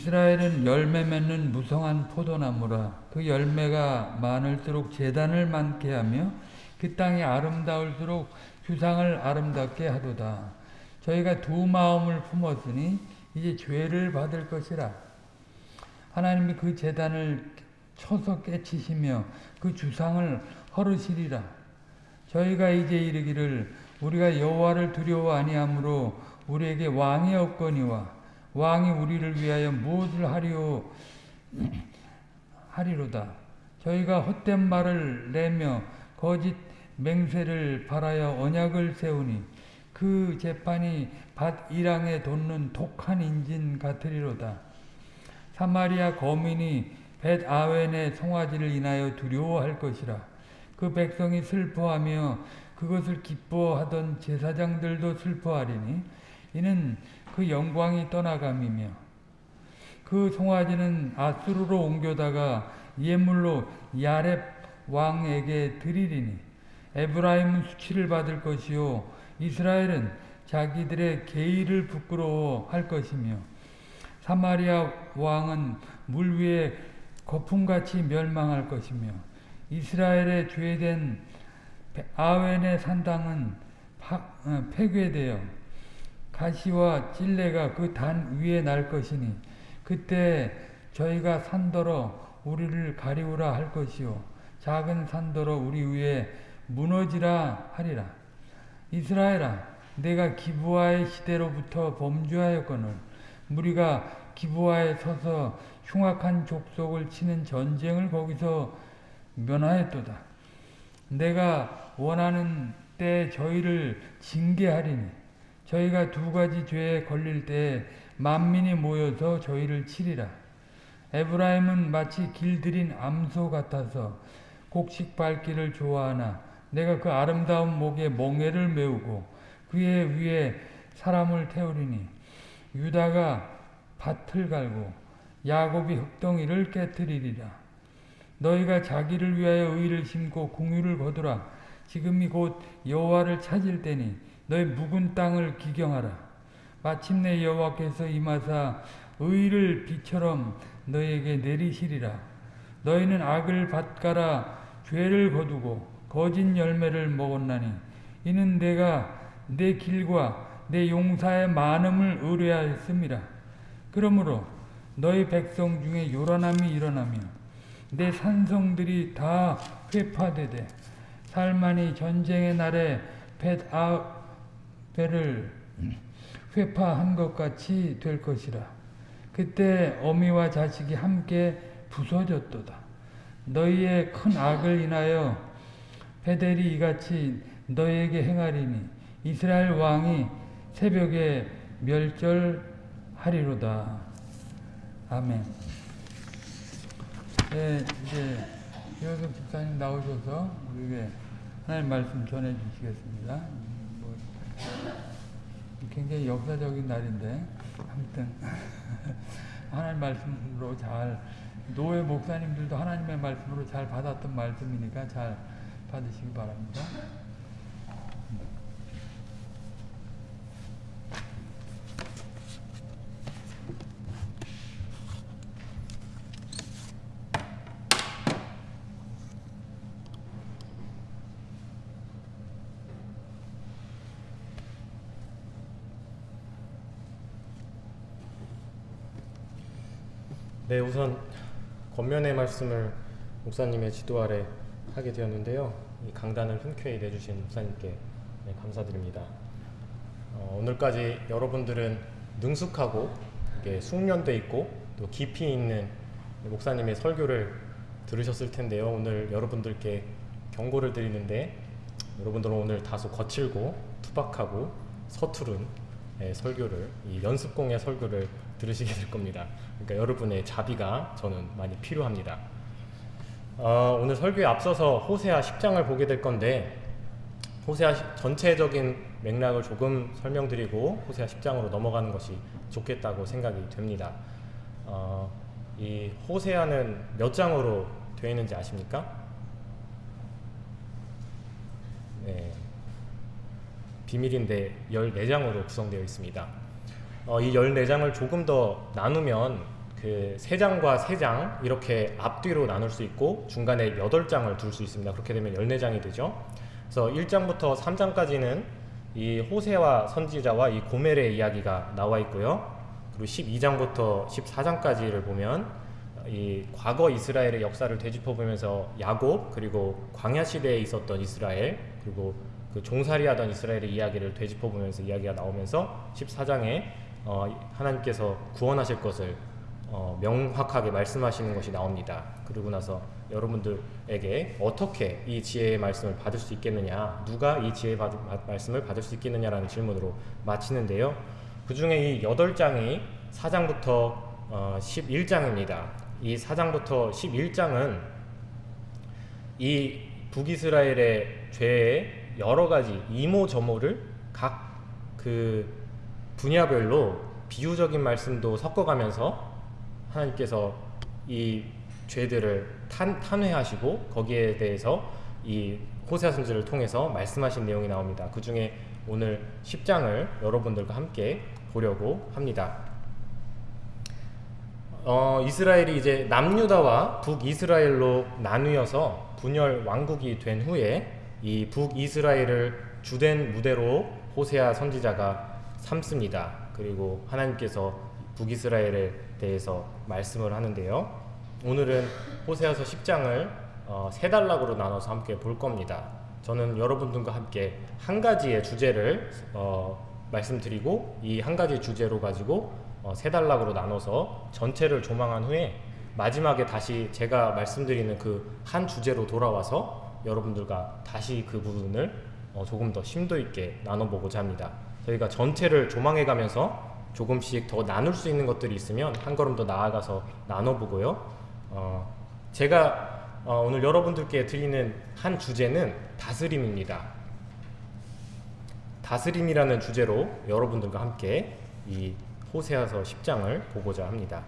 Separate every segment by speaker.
Speaker 1: 이스라엘은 열매 맺는 무성한 포도나무라 그 열매가 많을수록 재단을 많게 하며 그 땅이 아름다울수록 주상을 아름답게 하도다. 저희가 두 마음을 품었으니 이제 죄를 받을 것이라. 하나님이 그 재단을 쳐서 깨치시며 그 주상을 허르시리라. 저희가 이제 이르기를 우리가 여호와를 두려워 아니하므로 우리에게 왕이 없거니와 왕이 우리를 위하여 무엇을 하리오 하리로다. 저희가 헛된 말을 내며 거짓 맹세를 바라여 언약을 세우니 그 재판이 밭 이랑에 돋는 독한 인진 같으리로다. 사마리아 거민이 벳 아웬의 송아지를 인하여 두려워할 것이라. 그 백성이 슬퍼하며 그것을 기뻐하던 제사장들도 슬퍼하리니 이는 그 영광이 떠나감이며 그 송아지는 아수르로 옮겨다가 예물로 야렙 왕에게 드리리니 에브라임은 수치를 받을 것이요 이스라엘은 자기들의 계의를 부끄러워할 것이며 사마리아 왕은 물 위에 거품같이 멸망할 것이며 이스라엘의 죄된 아웬의 산당은 어, 폐괴되어 가시와 찔레가 그 단 위에 날 것이니 그때 저희가 산더러 우리를 가리우라 할 것이요. 작은 산더러 우리 위에 무너지라 하리라. 이스라엘아 내가 기부아의 시대로부터 범죄하였거늘 무리가 기부아에 서서 흉악한 족속을 치는 전쟁을 거기서 면하였도다. 내가 원하는 때 저희를 징계하리니 저희가 두 가지 죄에 걸릴 때 만민이 모여서 저희를 치리라. 에브라임은 마치 길들인 암소 같아서 곡식 밟기를 좋아하나 내가 그 아름다운 목에 멍에를 메우고 그의 위에 사람을 태우리니 유다가 밭을 갈고 야곱이 흙덩이를 깨뜨리리라. 너희가 자기를 위하여 의를 심고 궁유를 거두라. 지금이 곧 여호와를 찾을 때니 너희 묵은 땅을 기경하라. 마침내 여호와께서 임하사 의를 비처럼 너에게 내리시리라. 너희는 악을 밭가라 죄를 거두고 거짓 열매를 먹었나니 이는 내가 내 길과 내 용사의 많음을 의뢰하였습니다. 그러므로 너희 백성 중에 요란함이 일어나며 내 산성들이 다 회파되되 살만이 전쟁의 날에 벳아 배를 회파한 것 같이 될 것이라. 그때 어미와 자식이 함께 부서졌도다. 너희의 큰 악을 인하여 베델이 이같이 너희에게 행하리니 이스라엘 왕이 새벽에 멸절하리로다. 아멘. 네, 이제 이호석 집사님 나오셔서 우리에게 하나님 말씀 전해 주시겠습니다. 굉장히 역사적인 날인데 아무튼 하나님 말씀으로 잘 노예 목사님들도 하나님의 말씀으로 잘 받았던 말씀이니까 잘 받으시기 바랍니다.
Speaker 2: 네, 우선 권면의 말씀을 목사님의 지도 아래 하게 되었는데요. 이 강단을 흔쾌히 내주신 목사님께 네, 감사드립니다. 어, 오늘까지 여러분들은 능숙하고 숙련돼 있고 또 깊이 있는 목사님의 설교를 들으셨을 텐데요. 오늘 여러분들께 경고를 드리는데 여러분들은 오늘 다소 거칠고 투박하고 서투른 예, 설교를 이 연습공의 설교를 들으시게 될 겁니다. 그러니까 여러분의 자비가 저는 많이 필요합니다. 어, 오늘 설교에 앞서서 호세아 10장을 보게 될 건데 호세아 전체적인 맥락을 조금 설명드리고 호세아 10장으로 넘어가는 것이 좋겠다고 생각이 됩니다. 어, 이 호세아는 몇 장으로 되어 있는지 아십니까? 네, 비밀인데 14장으로 구성되어 있습니다. 어, 이 14장을 조금 더 나누면 그세 장과 세장 이렇게 앞뒤로 나눌 수 있고 중간에 여덟 장을 둘 수 있습니다. 그렇게 되면 14장이 되죠. 그래서 1장부터 3장까지는 이 호세와 선지자와 이 고멜의 이야기가 나와 있고요. 그리고 12장부터 14장까지를 보면 이 과거 이스라엘의 역사를 되짚어 보면서 야곱 그리고 광야 시대에 있었던 이스라엘 그리고 그 종살이하던 이스라엘의 이야기를 되짚어 보면서 이야기가 나오면서 14장에 어, 하나님께서 구원하실 것을 어, 명확하게 말씀하시는 것이 나옵니다. 그리고 나서 여러분들에게 어떻게 이 지혜의 말씀을 받을 수 있겠느냐, 누가 이 지혜의 받, 마- 말씀을 받을 수 있겠느냐라는 질문으로 마치는데요. 그 중에 이 8장이 4장부터 어, 11장입니다. 이 4장부터 11장은 이 북이스라엘의 죄의 여러 가지 이모저모를 각그 분야별로 비유적인 말씀도 섞어가면서 하나님께서 이 죄들을 탄, 탄회하시고 거기에 대해서 이 호세아 선지를 통해서 말씀하신 내용이 나옵니다. 그 중에 오늘 10장을 여러분들과 함께 보려고 합니다. 어, 이스라엘이 이제 남유다와 북이스라엘로 나뉘어서 분열 왕국이 된 후에 이 북이스라엘을 주된 무대로 호세아 선지자가 삼습니다. 그리고 하나님께서 북이스라엘에 대해서 말씀을 하는데요. 오늘은 호세아서 10장을 어, 세 단락으로 나눠서 함께 볼 겁니다. 저는 여러분들과 함께 한 가지의 주제를 어, 말씀드리고 이 한 가지 주제로 가지고 어, 세 단락으로 나눠서 전체를 조망한 후에 마지막에 다시 제가 말씀드리는 그 한 주제로 돌아와서 여러분들과 다시 그 부분을 어, 조금 더 심도 있게 나눠보고자 합니다. 저희가 전체를 조망해 가면서 조금씩 더 나눌 수 있는 것들이 있으면 한 걸음 더 나아가서 나눠보고요. 어, 제가 어, 오늘 여러분들께 드리는 한 주제는 다스림입니다. 다스림이라는 주제로 여러분들과 함께 이 호세아서 10장을 보고자 합니다.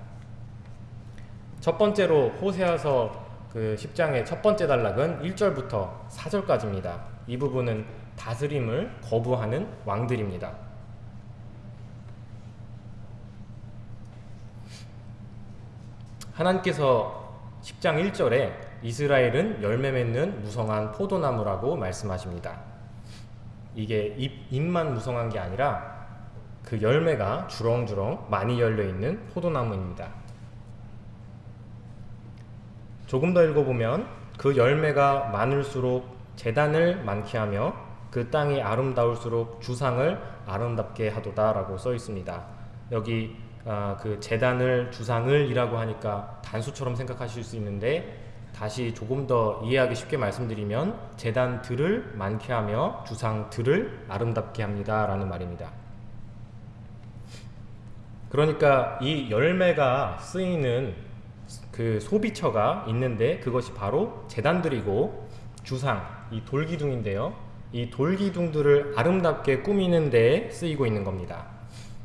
Speaker 2: 첫 번째로 호세아서 그 10장의 첫 번째 단락은 1절부터 4절까지입니다. 이 부분은 다스림을 거부하는 왕들입니다. 하나님께서 10장 1절에 이스라엘은 열매 맺는 무성한 포도나무라고 말씀하십니다. 이게 잎, 잎만 무성한 게 아니라 그 열매가 주렁주렁 많이 열려 있는 포도나무입니다. 조금 더 읽어보면 그 열매가 많을수록 재단을 많게 하며 그 땅이 아름다울수록 주상을 아름답게 하도다 라고 써 있습니다. 여기 아, 그 재단을 주상을 이라고 하니까 단수처럼 생각하실 수 있는데 다시 조금 더 이해하기 쉽게 말씀드리면 재단들을 많게 하며 주상들을 아름답게 합니다 라는 말입니다. 그러니까 이 열매가 쓰이는 그 소비처가 있는데 그것이 바로 재단들이고 주상 이 돌기둥인데요. 이 돌기둥들을 아름답게 꾸미는 데 쓰이고 있는 겁니다.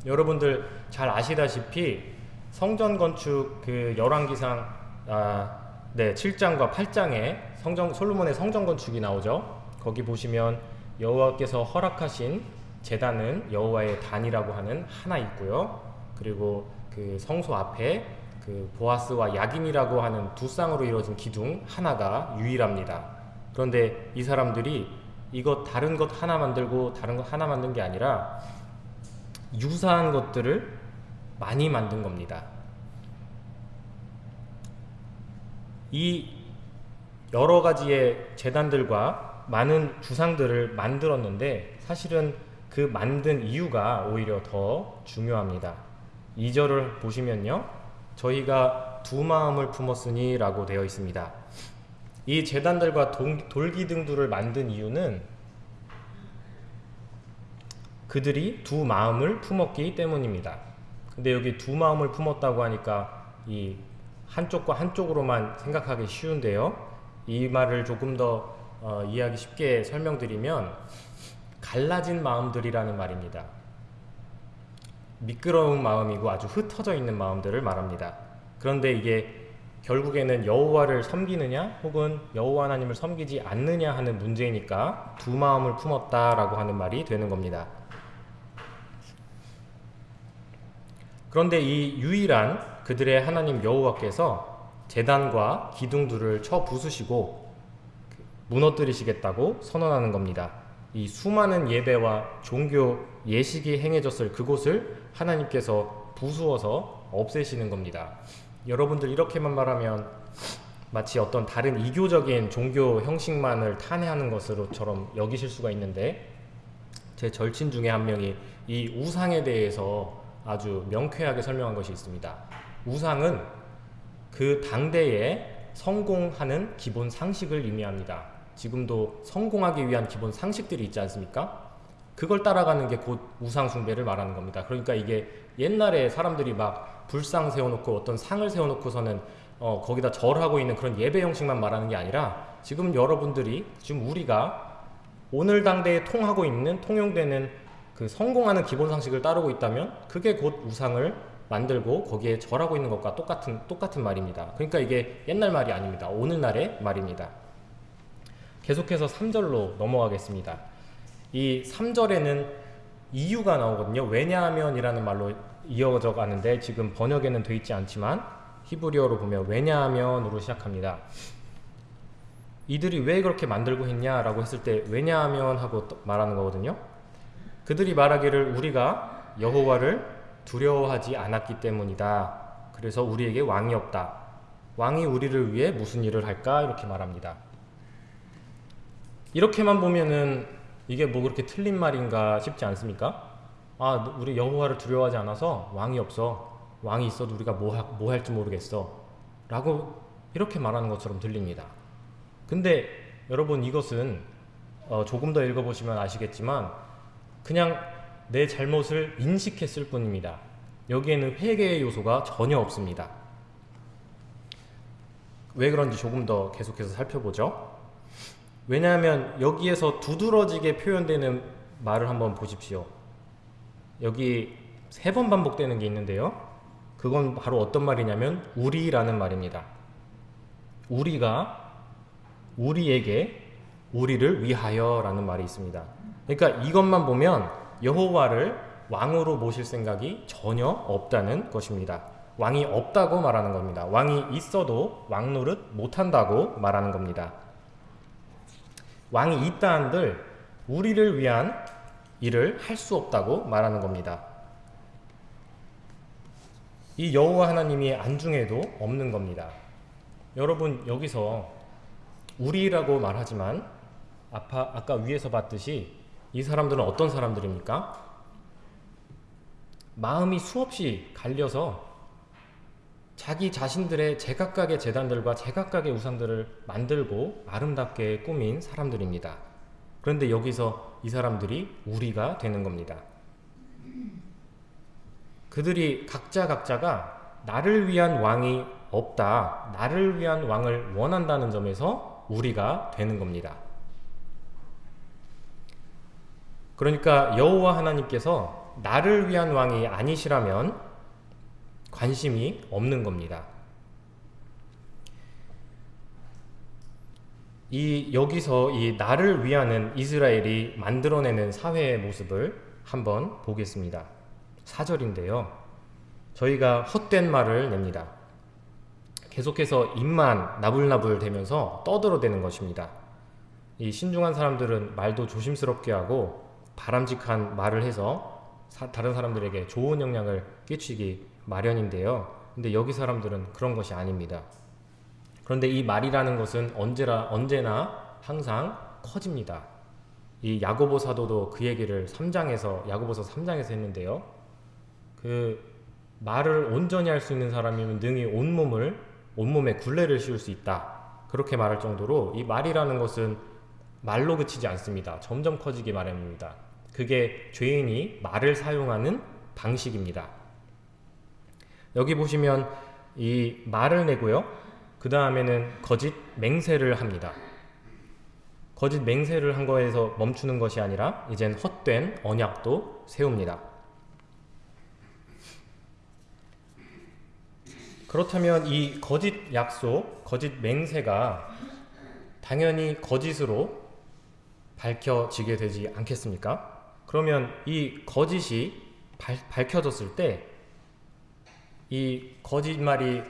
Speaker 2: 여러분들 잘 아시다시피 성전 건축 그 열왕기상 아, 네 7장과 8장에 성전 솔로몬의 성전 건축이 나오죠. 거기 보시면 여호와께서 허락하신 제단은 여호와의 단이라고 하는 하나 있고요. 그리고 그 성소 앞에 그 보아스와 야긴이라고 하는 두 쌍으로 이루어진 기둥 하나가 유일합니다. 그런데 이 사람들이 이것 다른 것 하나 만들고 다른 것 하나 만든 게 아니라 유사한 것들을 많이 만든 겁니다. 이 여러 가지의 재단들과 많은 주상들을 만들었는데 사실은 그 만든 이유가 오히려 더 중요합니다. 2절을 보시면요. 저희가 두 마음을 품었으니 라고 되어 있습니다. 이 재단들과 동- 돌기둥들을 만든 이유는 그들이 두 마음을 품었기 때문입니다. 근데 여기 두 마음을 품었다고 하니까 이 한쪽과 한쪽으로만 생각하기 쉬운데요. 이 말을 조금 더 어, 이해하기 쉽게 설명드리면 갈라진 마음들이라는 말입니다. 미끄러운 마음이고 아주 흩어져 있는 마음들을 말합니다. 그런데 이게 결국에는 여호와를 섬기느냐 혹은 여호와 하나님을 섬기지 않느냐 하는 문제이니까 두 마음을 품었다라고 하는 말이 되는 겁니다. 그런데 이 유일한 그들의 하나님 여호와께서 제단과 기둥들을 쳐 부수시고 무너뜨리시겠다고 선언하는 겁니다. 이 수많은 예배와 종교 예식이 행해졌을 그곳을 하나님께서 부수어서 없애시는 겁니다. 여러분들 이렇게만 말하면 마치 어떤 다른 이교적인 종교 형식만을 탄핵하는 것으로처럼 여기실 수가 있는데 제 절친 중에 한 명이 이 우상에 대해서 아주 명쾌하게 설명한 것이 있습니다. 우상은 그 당대에 성공하는 기본 상식을 의미합니다. 지금도 성공하기 위한 기본 상식들이 있지 않습니까? 그걸 따라가는 게 곧 우상 숭배를 말하는 겁니다. 그러니까 이게 옛날에 사람들이 막 불상 세워놓고 어떤 상을 세워놓고서는 어, 거기다 절하고 있는 그런 예배 형식만 말하는 게 아니라 지금 여러분들이 지금 우리가 오늘 당대에 통하고 있는 통용되는 그 성공하는 기본 상식을 따르고 있다면 그게 곧 우상을 만들고 거기에 절하고 있는 것과 똑같은 똑같은 말입니다. 그러니까 이게 옛날 말이 아닙니다. 오늘날의 말입니다. 계속해서 3절로 넘어가겠습니다. 이 3절에는 이유가 나오거든요. 왜냐하면이라는 말로 이어져 가는데 지금 번역에는 돼 있지 않지만 히브리어로 보면 왜냐하면으로 시작합니다. 이들이 왜 그렇게 만들고 했냐라고 했을 때 왜냐하면 하고 말하는 거거든요. 그들이 말하기를 우리가 여호와를 두려워하지 않았기 때문이다. 그래서 우리에게 왕이 없다. 왕이 우리를 위해 무슨 일을 할까? 이렇게 말합니다. 이렇게만 보면은 이게 뭐 그렇게 틀린 말인가 싶지 않습니까? 아, 우리 여호와를 두려워하지 않아서 왕이 없어. 왕이 있어도 우리가 뭐, 하, 뭐 할지 모르겠어. 라고 이렇게 말하는 것처럼 들립니다. 근데 여러분 이것은 어, 조금 더 읽어보시면 아시겠지만 그냥 내 잘못을 인식했을 뿐입니다. 여기에는 회개의 요소가 전혀 없습니다. 왜 그런지 조금 더 계속해서 살펴보죠. 왜냐하면 여기에서 두드러지게 표현되는 말을 한번 보십시오. 여기 세 번 반복되는 게 있는데요. 그건 바로 어떤 말이냐면 우리라는 말입니다. 우리가 우리에게 우리를 위하여 라는 말이 있습니다. 그러니까 이것만 보면 여호와를 왕으로 모실 생각이 전혀 없다는 것입니다. 왕이 없다고 말하는 겁니다. 왕이 있어도 왕 노릇 못한다고 말하는 겁니다. 왕이 있다 한들 우리를 위한 일을 할 수 없다고 말하는 겁니다. 이 여호와 하나님이 안중에도 없는 겁니다. 여러분 여기서 우리라고 말하지만 아까, 아까 위에서 봤듯이 이 사람들은 어떤 사람들입니까? 마음이 수없이 갈려서 자기 자신들의 제각각의 재단들과 제각각의 우상들을 만들고 아름답게 꾸민 사람들입니다. 그런데 여기서 이 사람들이 우리가 되는 겁니다. 그들이 각자 각자가 나를 위한 왕이 없다. 나를 위한 왕을 원한다는 점에서 우리가 되는 겁니다. 그러니까 여호와 하나님께서 나를 위한 왕이 아니시라면 관심이 없는 겁니다. 이 여기서 이 나를 위하는 이스라엘이 만들어내는 사회의 모습을 한번 보겠습니다. 4절인데요. 저희가 헛된 말을 냅니다. 계속해서 입만 나불나불 대면서 떠들어대는 것입니다. 이 신중한 사람들은 말도 조심스럽게 하고 바람직한 말을 해서 사, 다른 사람들에게 좋은 영향을 끼치기 마련인데요. 근데 여기 사람들은 그런 것이 아닙니다. 그런데 이 말이라는 것은 언제나 언제나 항상 커집니다. 이 야고보 사도도 그 얘기를 3장에서 야고보서 3장에서 했는데요. 그 말을 온전히 할 수 있는 사람이면 능히 온몸을 온몸에 굴레를 씌울 수 있다. 그렇게 말할 정도로 이 말이라는 것은 말로 그치지 않습니다. 점점 커지기 마련입니다. 그게 죄인이 말을 사용하는 방식입니다. 여기 보시면 이 말을 내고요. 그 다음에는 거짓 맹세를 합니다. 거짓 맹세를 한 거에서 멈추는 것이 아니라 이젠 헛된 언약도 세웁니다. 그렇다면 이 거짓 약속, 거짓 맹세가 당연히 거짓으로 밝혀지게 되지 않겠습니까? 그러면 이 거짓이 발, 밝혀졌을 때 이 거짓말이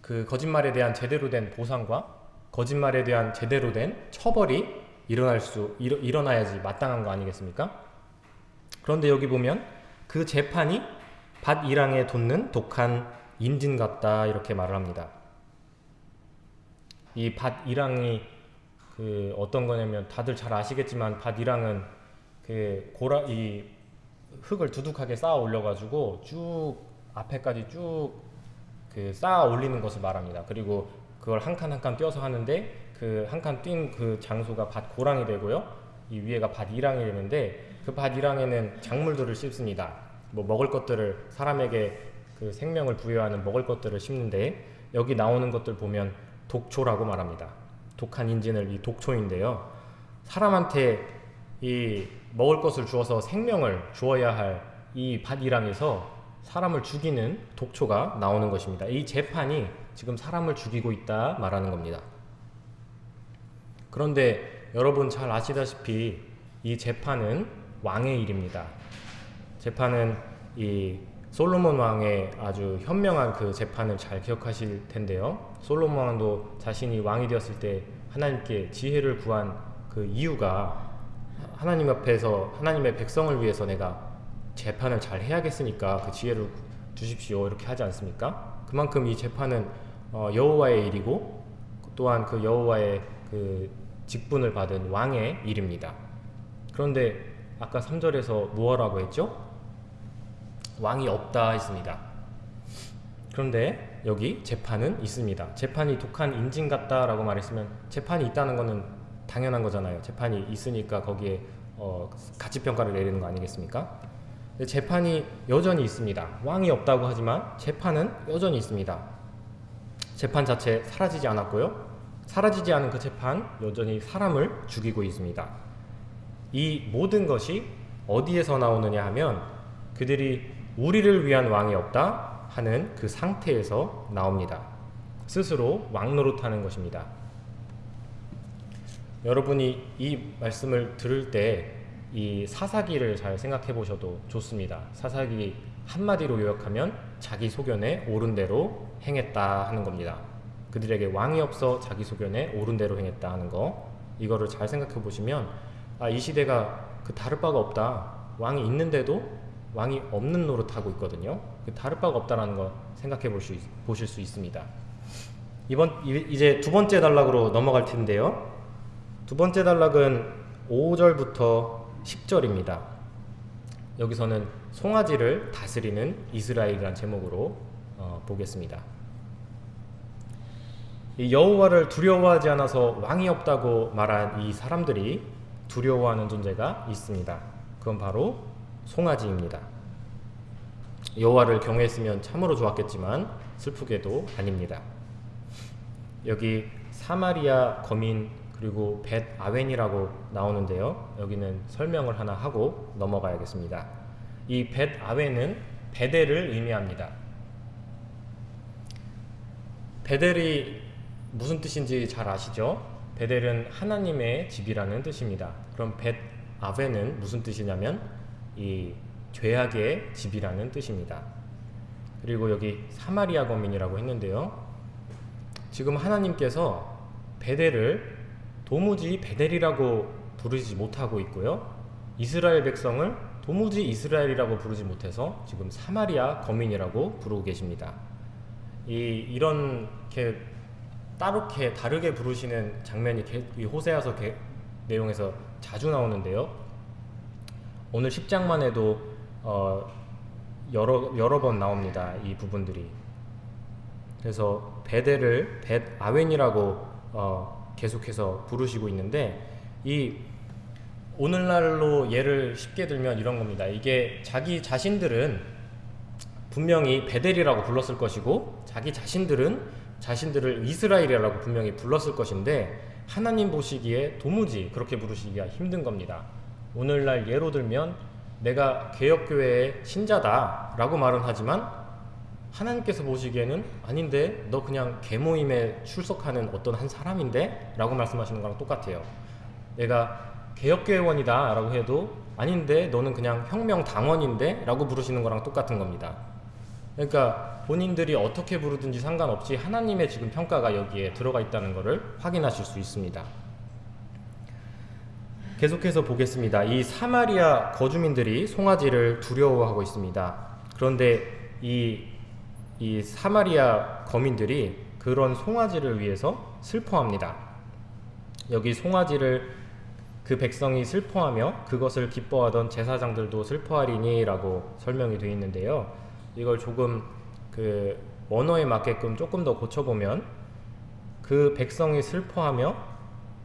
Speaker 2: 그 거짓말에 대한 제대로 된 보상과 거짓말에 대한 제대로 된 처벌이 일어날 수 일어, 일어나야지 마땅한 거 아니겠습니까? 그런데 여기 보면 그 재판이 밭 이랑에 돋는 독한 인진 같다 이렇게 말을 합니다. 이 밭 이랑이 그 어떤 거냐면 다들 잘 아시겠지만 밭 이랑은 그 고라 이 흙을 두둑하게 쌓아 올려 가지고 쭉 앞에까지 쭉 그 쌓아 올리는 것을 말합니다. 그리고 그걸 한 칸 한 칸 띄어서 하는데 그 한칸뛴그 장소가 밭 고랑이 되고요. 이 위에가 밭 이랑이 되는데 그 밭 이랑에는 작물들을 심습니다. 뭐 먹을 것들을 사람에게 그 생명을 부여하는 먹을 것들을 심는데 여기 나오는 것들 보면 독초라고 말합니다. 독한 인진을 이 독초인데요. 사람한테 이 먹을 것을 주어서 생명을 주어야 할 이 밭이랑에서 사람을 죽이는 독초가 나오는 것입니다. 이 재판이 지금 사람을 죽이고 있다 말하는 겁니다. 그런데 여러분 잘 아시다시피 이 재판은 왕의 일입니다. 재판은 이 솔로몬 왕의 아주 현명한 그 재판을 잘 기억하실 텐데요. 솔로몬 왕도 자신이 왕이 되었을 때 하나님께 지혜를 구한 그 이유가 하나님 앞에서 하나님의 백성을 위해서 내가 재판을 잘 해야겠으니까 그 지혜를 주십시오 이렇게 하지 않습니까? 그만큼 이 재판은 어, 여호와의 일이고 또한 그 여호와의 그 직분을 받은 왕의 일입니다. 그런데 아까 3절에서 무엇라고 했죠? 왕이 없다 했습니다. 그런데 여기 재판은 있습니다. 재판이 독한 인진 같다라고 말했으면 재판이 있다는 것은 당연한 거잖아요. 재판이 있으니까 거기에 어, 가치 평가를 내리는 거 아니겠습니까? 재판이 여전히 있습니다. 왕이 없다고 하지만 재판은 여전히 있습니다. 재판 자체 사라지지 않았고요. 사라지지 않은 그 재판 여전히 사람을 죽이고 있습니다. 이 모든 것이 어디에서 나오느냐 하면 그들이 우리를 위한 왕이 없다 하는 그 상태에서 나옵니다. 스스로 왕 노릇하는 것입니다. 여러분이 이 말씀을 들을 때 이 사사기를 잘 생각해 보셔도 좋습니다. 사사기 한마디로 요약하면 자기 소견에 옳은 대로 행했다 하는 겁니다. 그들에게 왕이 없어 자기 소견에 옳은 대로 행했다 하는 거 이거를 잘 생각해 보시면 아, 이 시대가 그 다를 바가 없다. 왕이 있는데도 왕이 없는 노릇하고 있거든요. 그 다를 바가 없다라는 거 생각해 볼 수 보실 수 있습니다. 이번 이- 이제 두 번째 단락으로 넘어갈 텐데요. 두 번째 단락은 5절부터 10절입니다. 여기서는 송아지를 다스리는 이스라엘이라는 제목으로 어, 보겠습니다. 이 여호와를 두려워하지 않아서 왕이 없다고 말한 이 사람들이 두려워하는 존재가 있습니다. 그건 바로 송아지입니다. 여호와를 경외했으면 참으로 좋았겠지만 슬프게도 아닙니다. 여기 사마리아 거민 그리고 벳 아웬이라고 나오는데요. 여기는 설명을 하나 하고 넘어가야겠습니다. 이 벳 아웬은 베델을 의미합니다. 베델이 무슨 뜻인지 잘 아시죠? 베델은 하나님의 집이라는 뜻입니다. 그럼 벳 아웬은 무슨 뜻이냐면 이 죄악의 집이라는 뜻입니다. 그리고 여기 사마리아 거민이라고 했는데요. 지금 하나님께서 베델을 도무지 베델이라고 부르지 못하고 있고요. 이스라엘 백성을 도무지 이스라엘이라고 부르지 못해서 지금 사마리아 거민이라고 부르고 계십니다. 이 이런 게 따롭게 다르게 부르시는 장면이 게- 이 호세아서 게- 내용에서 자주 나오는데요. 오늘 10장만 해도 어, 여러 여러 번 나옵니다. 이 부분들이. 그래서 베델을 벳 아웬이라고 어, 계속해서 부르시고 있는데 이 오늘날로 예를 쉽게 들면 이런 겁니다. 이게 자기 자신들은 분명히 베델이라고 불렀을 것이고 자기 자신들은 자신들을 이스라엘이라고 분명히 불렀을 것인데 하나님 보시기에 도무지 그렇게 부르시기가 힘든 겁니다. 오늘날 예로 들면 내가 개혁교회의 신자다 라고 말은 하지만 하나님께서 보시기에는 아닌데 너 그냥 개모임에 출석하는 어떤 한 사람인데? 라고 말씀하시는 거랑 똑같아요. 내가 개혁교회원이다 라고 해도 아닌데 너는 그냥 혁명당원인데? 라고 부르시는 거랑 똑같은 겁니다. 그러니까 본인들이 어떻게 부르든지 상관없이 하나님의 지금 평가가 여기에 들어가 있다는 것을 확인하실 수 있습니다. 계속해서 보겠습니다. 이 사마리아 거주민들이 송아지를 두려워하고 있습니다. 그런데 이, 이 사마리아 거민들이 그런 송아지를 위해서 슬퍼합니다. 여기 송아지를 그 백성이 슬퍼하며 그것을 기뻐하던 제사장들도 슬퍼하리니 라고 설명이 되어 있는데요. 이걸 조금 그 원어에 맞게끔 조금 더 고쳐보면 그 백성이 슬퍼하며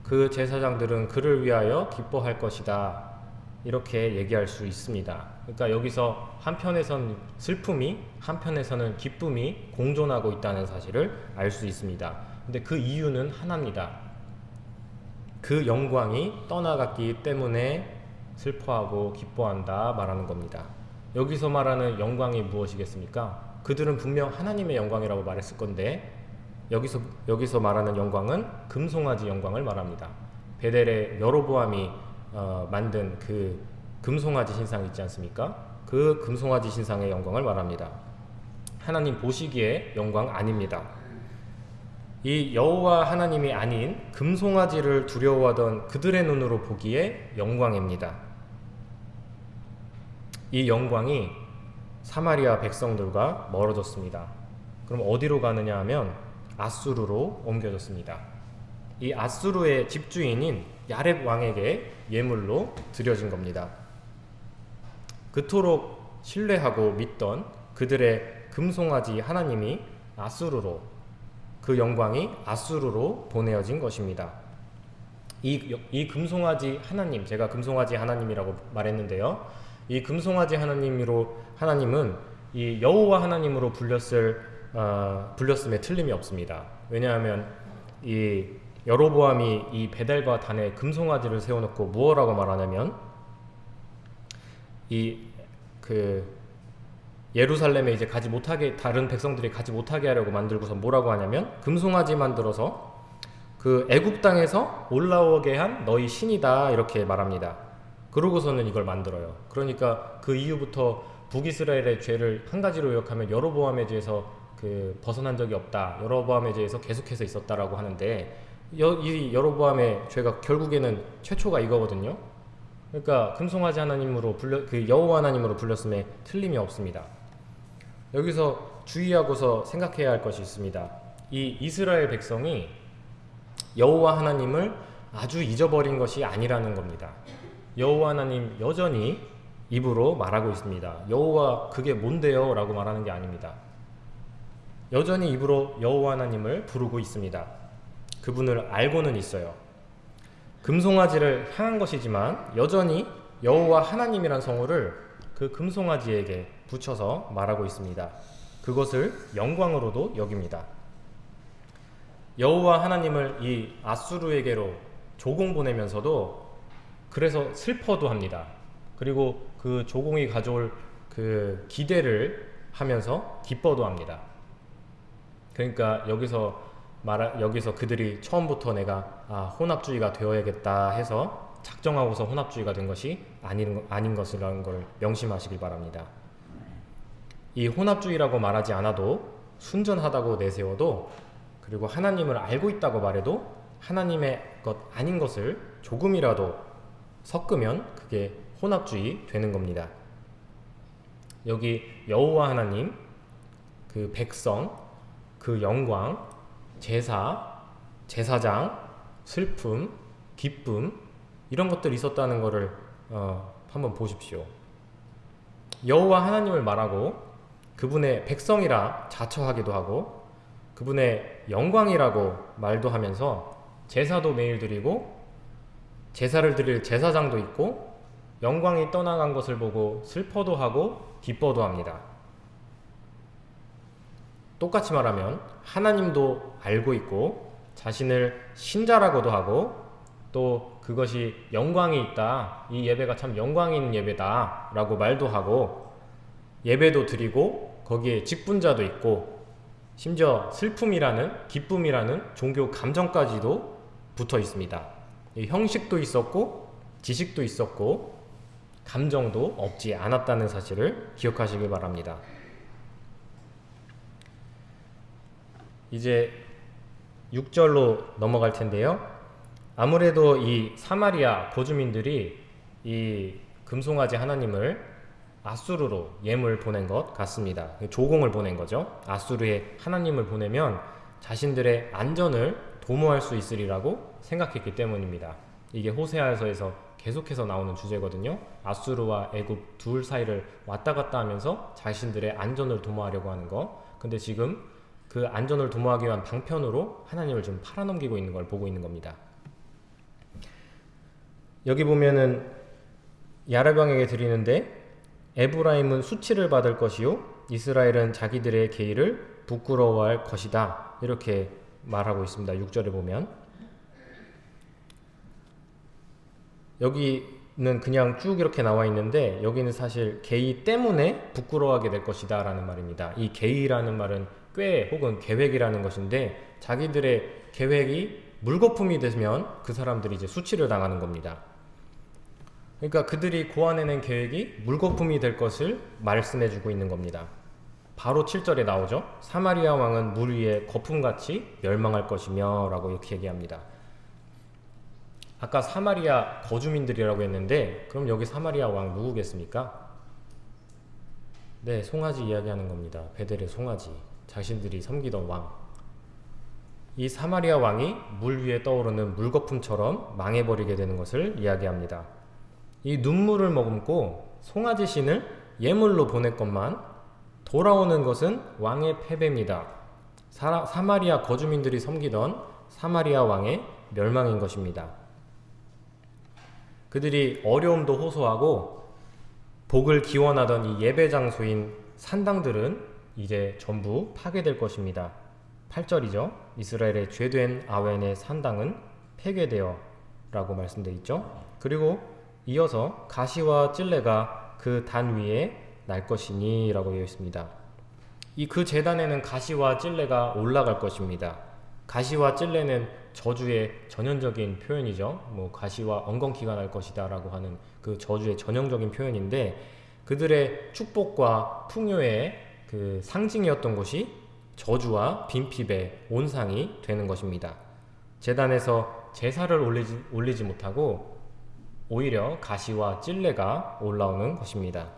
Speaker 2: 그 제사장들은 그를 위하여 기뻐할 것이다. 이렇게 얘기할 수 있습니다. 그러니까 여기서 한편에선 슬픔이 한편에서는 기쁨이 공존하고 있다는 사실을 알 수 있습니다. 근데 그 이유는 하나입니다. 그 영광이 떠나갔기 때문에 슬퍼하고 기뻐한다 말하는 겁니다. 여기서 말하는 영광이 무엇이겠습니까? 그들은 분명 하나님의 영광이라고 말했을 건데 여기서 여기서 말하는 영광은 금송아지 영광을 말합니다. 베델의 여로보암이 어, 만든 그 금송아지 신상 있지 않습니까? 그 금송아지 신상의 영광을 말합니다. 하나님 보시기에 영광 아닙니다. 이 여호와 하나님이 아닌 금송아지를 두려워하던 그들의 눈으로 보기에 영광입니다. 이 영광이 사마리아 백성들과 멀어졌습니다. 그럼 어디로 가느냐 하면 아수르로 옮겨졌습니다. 이 아수르의 집주인인 야렙 왕에게 예물로 드려진 겁니다. 그토록 신뢰하고 믿던 그들의 금송아지 하나님이 아수르로 그 영광이 아수르로 보내어진 것입니다. 이, 이 금송아지 하나님, 제가 금송아지 하나님이라고 말했는데요. 이 금송아지 하나님으로 하나님은 이 여호와 하나님으로 불렸을 어, 불렸음에 틀림이 없습니다. 왜냐하면 이 여로보암이 이 베델과 단에 금송아지를 세워놓고 무엇라고 말하냐면 이 그 예루살렘에 이제 가지 못하게 다른 백성들이 가지 못하게 하려고 만들고서 뭐라고 하냐면 금송아지 만들어서 그 애굽 땅에서 올라오게 한 너희 신이다 이렇게 말합니다. 그러고서는 이걸 만들어요. 그러니까 그 이후부터 북이스라엘의 죄를 한 가지로 요약하면 여로보암의 죄에서 그 벗어난 적이 없다. 여로보암의 죄에서 계속해서 있었다라고 하는데 여, 이 여로보암의 죄가 결국에는 최초가 이거거든요. 그러니까 금송아지 하나님으로 불려 그 여호와 하나님으로 불렸음에 틀림이 없습니다. 여기서 주의하고서 생각해야 할 것이 있습니다. 이 이스라엘 백성이 여호와 하나님을 아주 잊어버린 것이 아니라는 겁니다. 여호와 하나님 여전히 입으로 말하고 있습니다. 여호와 그게 뭔데요? 라고 말하는 게 아닙니다. 여전히 입으로 여호와 하나님을 부르고 있습니다. 그분을 알고는 있어요. 금송아지를 향한 것이지만 여전히 여호와 하나님이란 성호를 그 금송아지에게 붙여서 말하고 있습니다. 그것을 영광으로도 여깁니다. 여호와 하나님을 이 아수르에게로 조공 보내면서도 그래서 슬퍼도 합니다. 그리고 그 조공이 가져올 그 기대를 하면서 기뻐도 합니다. 그러니까 여기서 말 여기서 그들이 처음부터 내가 아, 혼합주의가 되어야겠다 해서 작정하고서 혼합주의가 된 것이 아닌 아닌 것이라는 걸 명심하시길 바랍니다. 이 혼합주의라고 말하지 않아도 순전하다고 내세워도 그리고 하나님을 알고 있다고 말해도 하나님의 것 아닌 것을 조금이라도 섞으면 그게 혼합주의 되는 겁니다. 여기 여호와 하나님, 그 백성, 그 영광, 제사, 제사장, 슬픔, 기쁨 이런 것들이 있었다는 것을 어, 한번 보십시오. 여호와 하나님을 말하고 그분의 백성이라 자처하기도 하고 그분의 영광이라고 말도 하면서 제사도 매일 드리고 제사를 드릴 제사장도 있고 영광이 떠나간 것을 보고 슬퍼도 하고 기뻐도 합니다. 똑같이 말하면 하나님도 알고 있고 자신을 신자라고도 하고 또 그것이 영광이 있다. 이 예배가 참 영광 있는 예배다. 라고 말도 하고 예배도 드리고 거기에 직분자도 있고 심지어 슬픔이라는 기쁨이라는 종교 감정까지도 붙어 있습니다. 형식도 있었고 지식도 있었고 감정도 없지 않았다는 사실을 기억하시길 바랍니다. 이제 6절로 넘어갈 텐데요. 아무래도 이 사마리아 거주민들이 이 금송아지 하나님을 아수르로 예물 보낸 것 같습니다. 조공을 보낸 거죠. 아수르에 하나님을 보내면 자신들의 안전을 도모할 수 있으리라고 생각했기 때문입니다. 이게 호세아서에서 계속해서 나오는 주제거든요. 아수르와 애굽 둘 사이를 왔다 갔다 하면서 자신들의 안전을 도모하려고 하는 거. 근데 지금 그 안전을 도모하기 위한 방편으로 하나님을 좀 팔아넘기고 있는 걸 보고 있는 겁니다. 여기 보면은 야라병에게 드리는데 에브라임은 수치를 받을 것이요 이스라엘은 자기들의 계의를 부끄러워할 것이다. 이렇게 말하고 있습니다. 6절에 보면 여기는 그냥 쭉 이렇게 나와 있는데 여기는 사실 계의 때문에 부끄러워하게 될 것이다 라는 말입니다. 이 계의라는 말은 꽤 혹은 계획이라는 것인데 자기들의 계획이 물거품이 되면 그 사람들이 이제 수치를 당하는 겁니다. 그러니까 그들이 고안해낸 계획이 물거품이 될 것을 말씀해주고 있는 겁니다. 바로 7절에 나오죠. 사마리아 왕은 물 위에 거품같이 멸망할 것이며 라고 이렇게 얘기합니다. 아까 사마리아 거주민들이라고 했는데 그럼 여기 사마리아 왕 누구겠습니까? 네, 송아지 이야기하는 겁니다. 베델의 송아지. 자신들이 섬기던 왕. 이 사마리아 왕이 물 위에 떠오르는 물거품처럼 망해버리게 되는 것을 이야기합니다. 이 눈물을 머금고 송아지 신을 예물로 보냈건만 돌아오는 것은 왕의 패배입니다. 사, 사마리아 거주민들이 섬기던 사마리아 왕의 멸망인 것입니다. 그들이 어려움도 호소하고 복을 기원하던 이 예배 장소인 산당들은 이제 전부 파괴될 것입니다. 8절이죠. 이스라엘의 죄된 아웬의 산당은 폐괴되어 라고 말씀되어 있죠. 그리고 이어서 가시와 찔레가 그 단 위에 날 것이니 라고 되어 있습니다. 이 그 재단에는 가시와 찔레가 올라갈 것입니다. 가시와 찔레는 저주의 전형적인 표현이죠. 뭐 가시와 엉겅퀴가 날 것이다 라고 하는 그 저주의 전형적인 표현인데 그들의 축복과 풍요의 그 상징이었던 것이 저주와 빈핍의 온상이 되는 것입니다. 재단에서 제사를 올리지, 올리지 못하고 오히려 가시와 찔레가 올라오는 것입니다.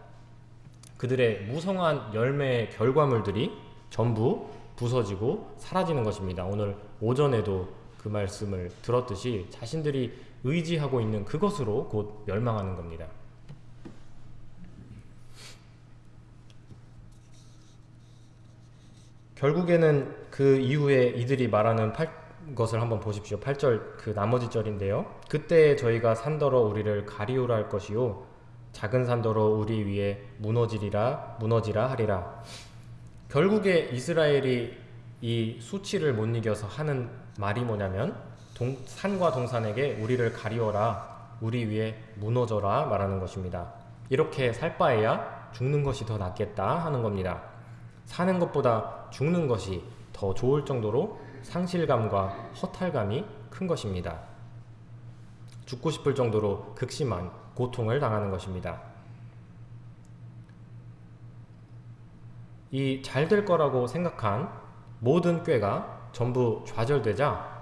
Speaker 2: 그들의 무성한 열매의 결과물들이 전부 부서지고 사라지는 것입니다. 오늘 오전에도 그 말씀을 들었듯이 자신들이 의지하고 있는 그것으로 곧 멸망하는 겁니다. 결국에는 그 이후에 이들이 말하는 팔, 것을 한번 보십시오. 8절 그 나머지 절인데요. 그때 저희가 산더러 우리를 가리우라 할 것이요 작은 산더러 우리 위에 무너지리라 무너지라 하리라. 결국에 이스라엘이 이 수치를 못 이겨서 하는 말이 뭐냐면 동, 산과 동산에게 우리를 가리워라 우리 위에 무너져라 말하는 것입니다. 이렇게 살 바에야 죽는 것이 더 낫겠다 하는 겁니다. 사는 것보다 죽는 것이 더 좋을 정도로 상실감과 허탈감이 큰 것입니다. 죽고 싶을 정도로 극심한 고통을 당하는 것입니다. 이 잘 될 거라고 생각한 모든 꾀가 전부 좌절되자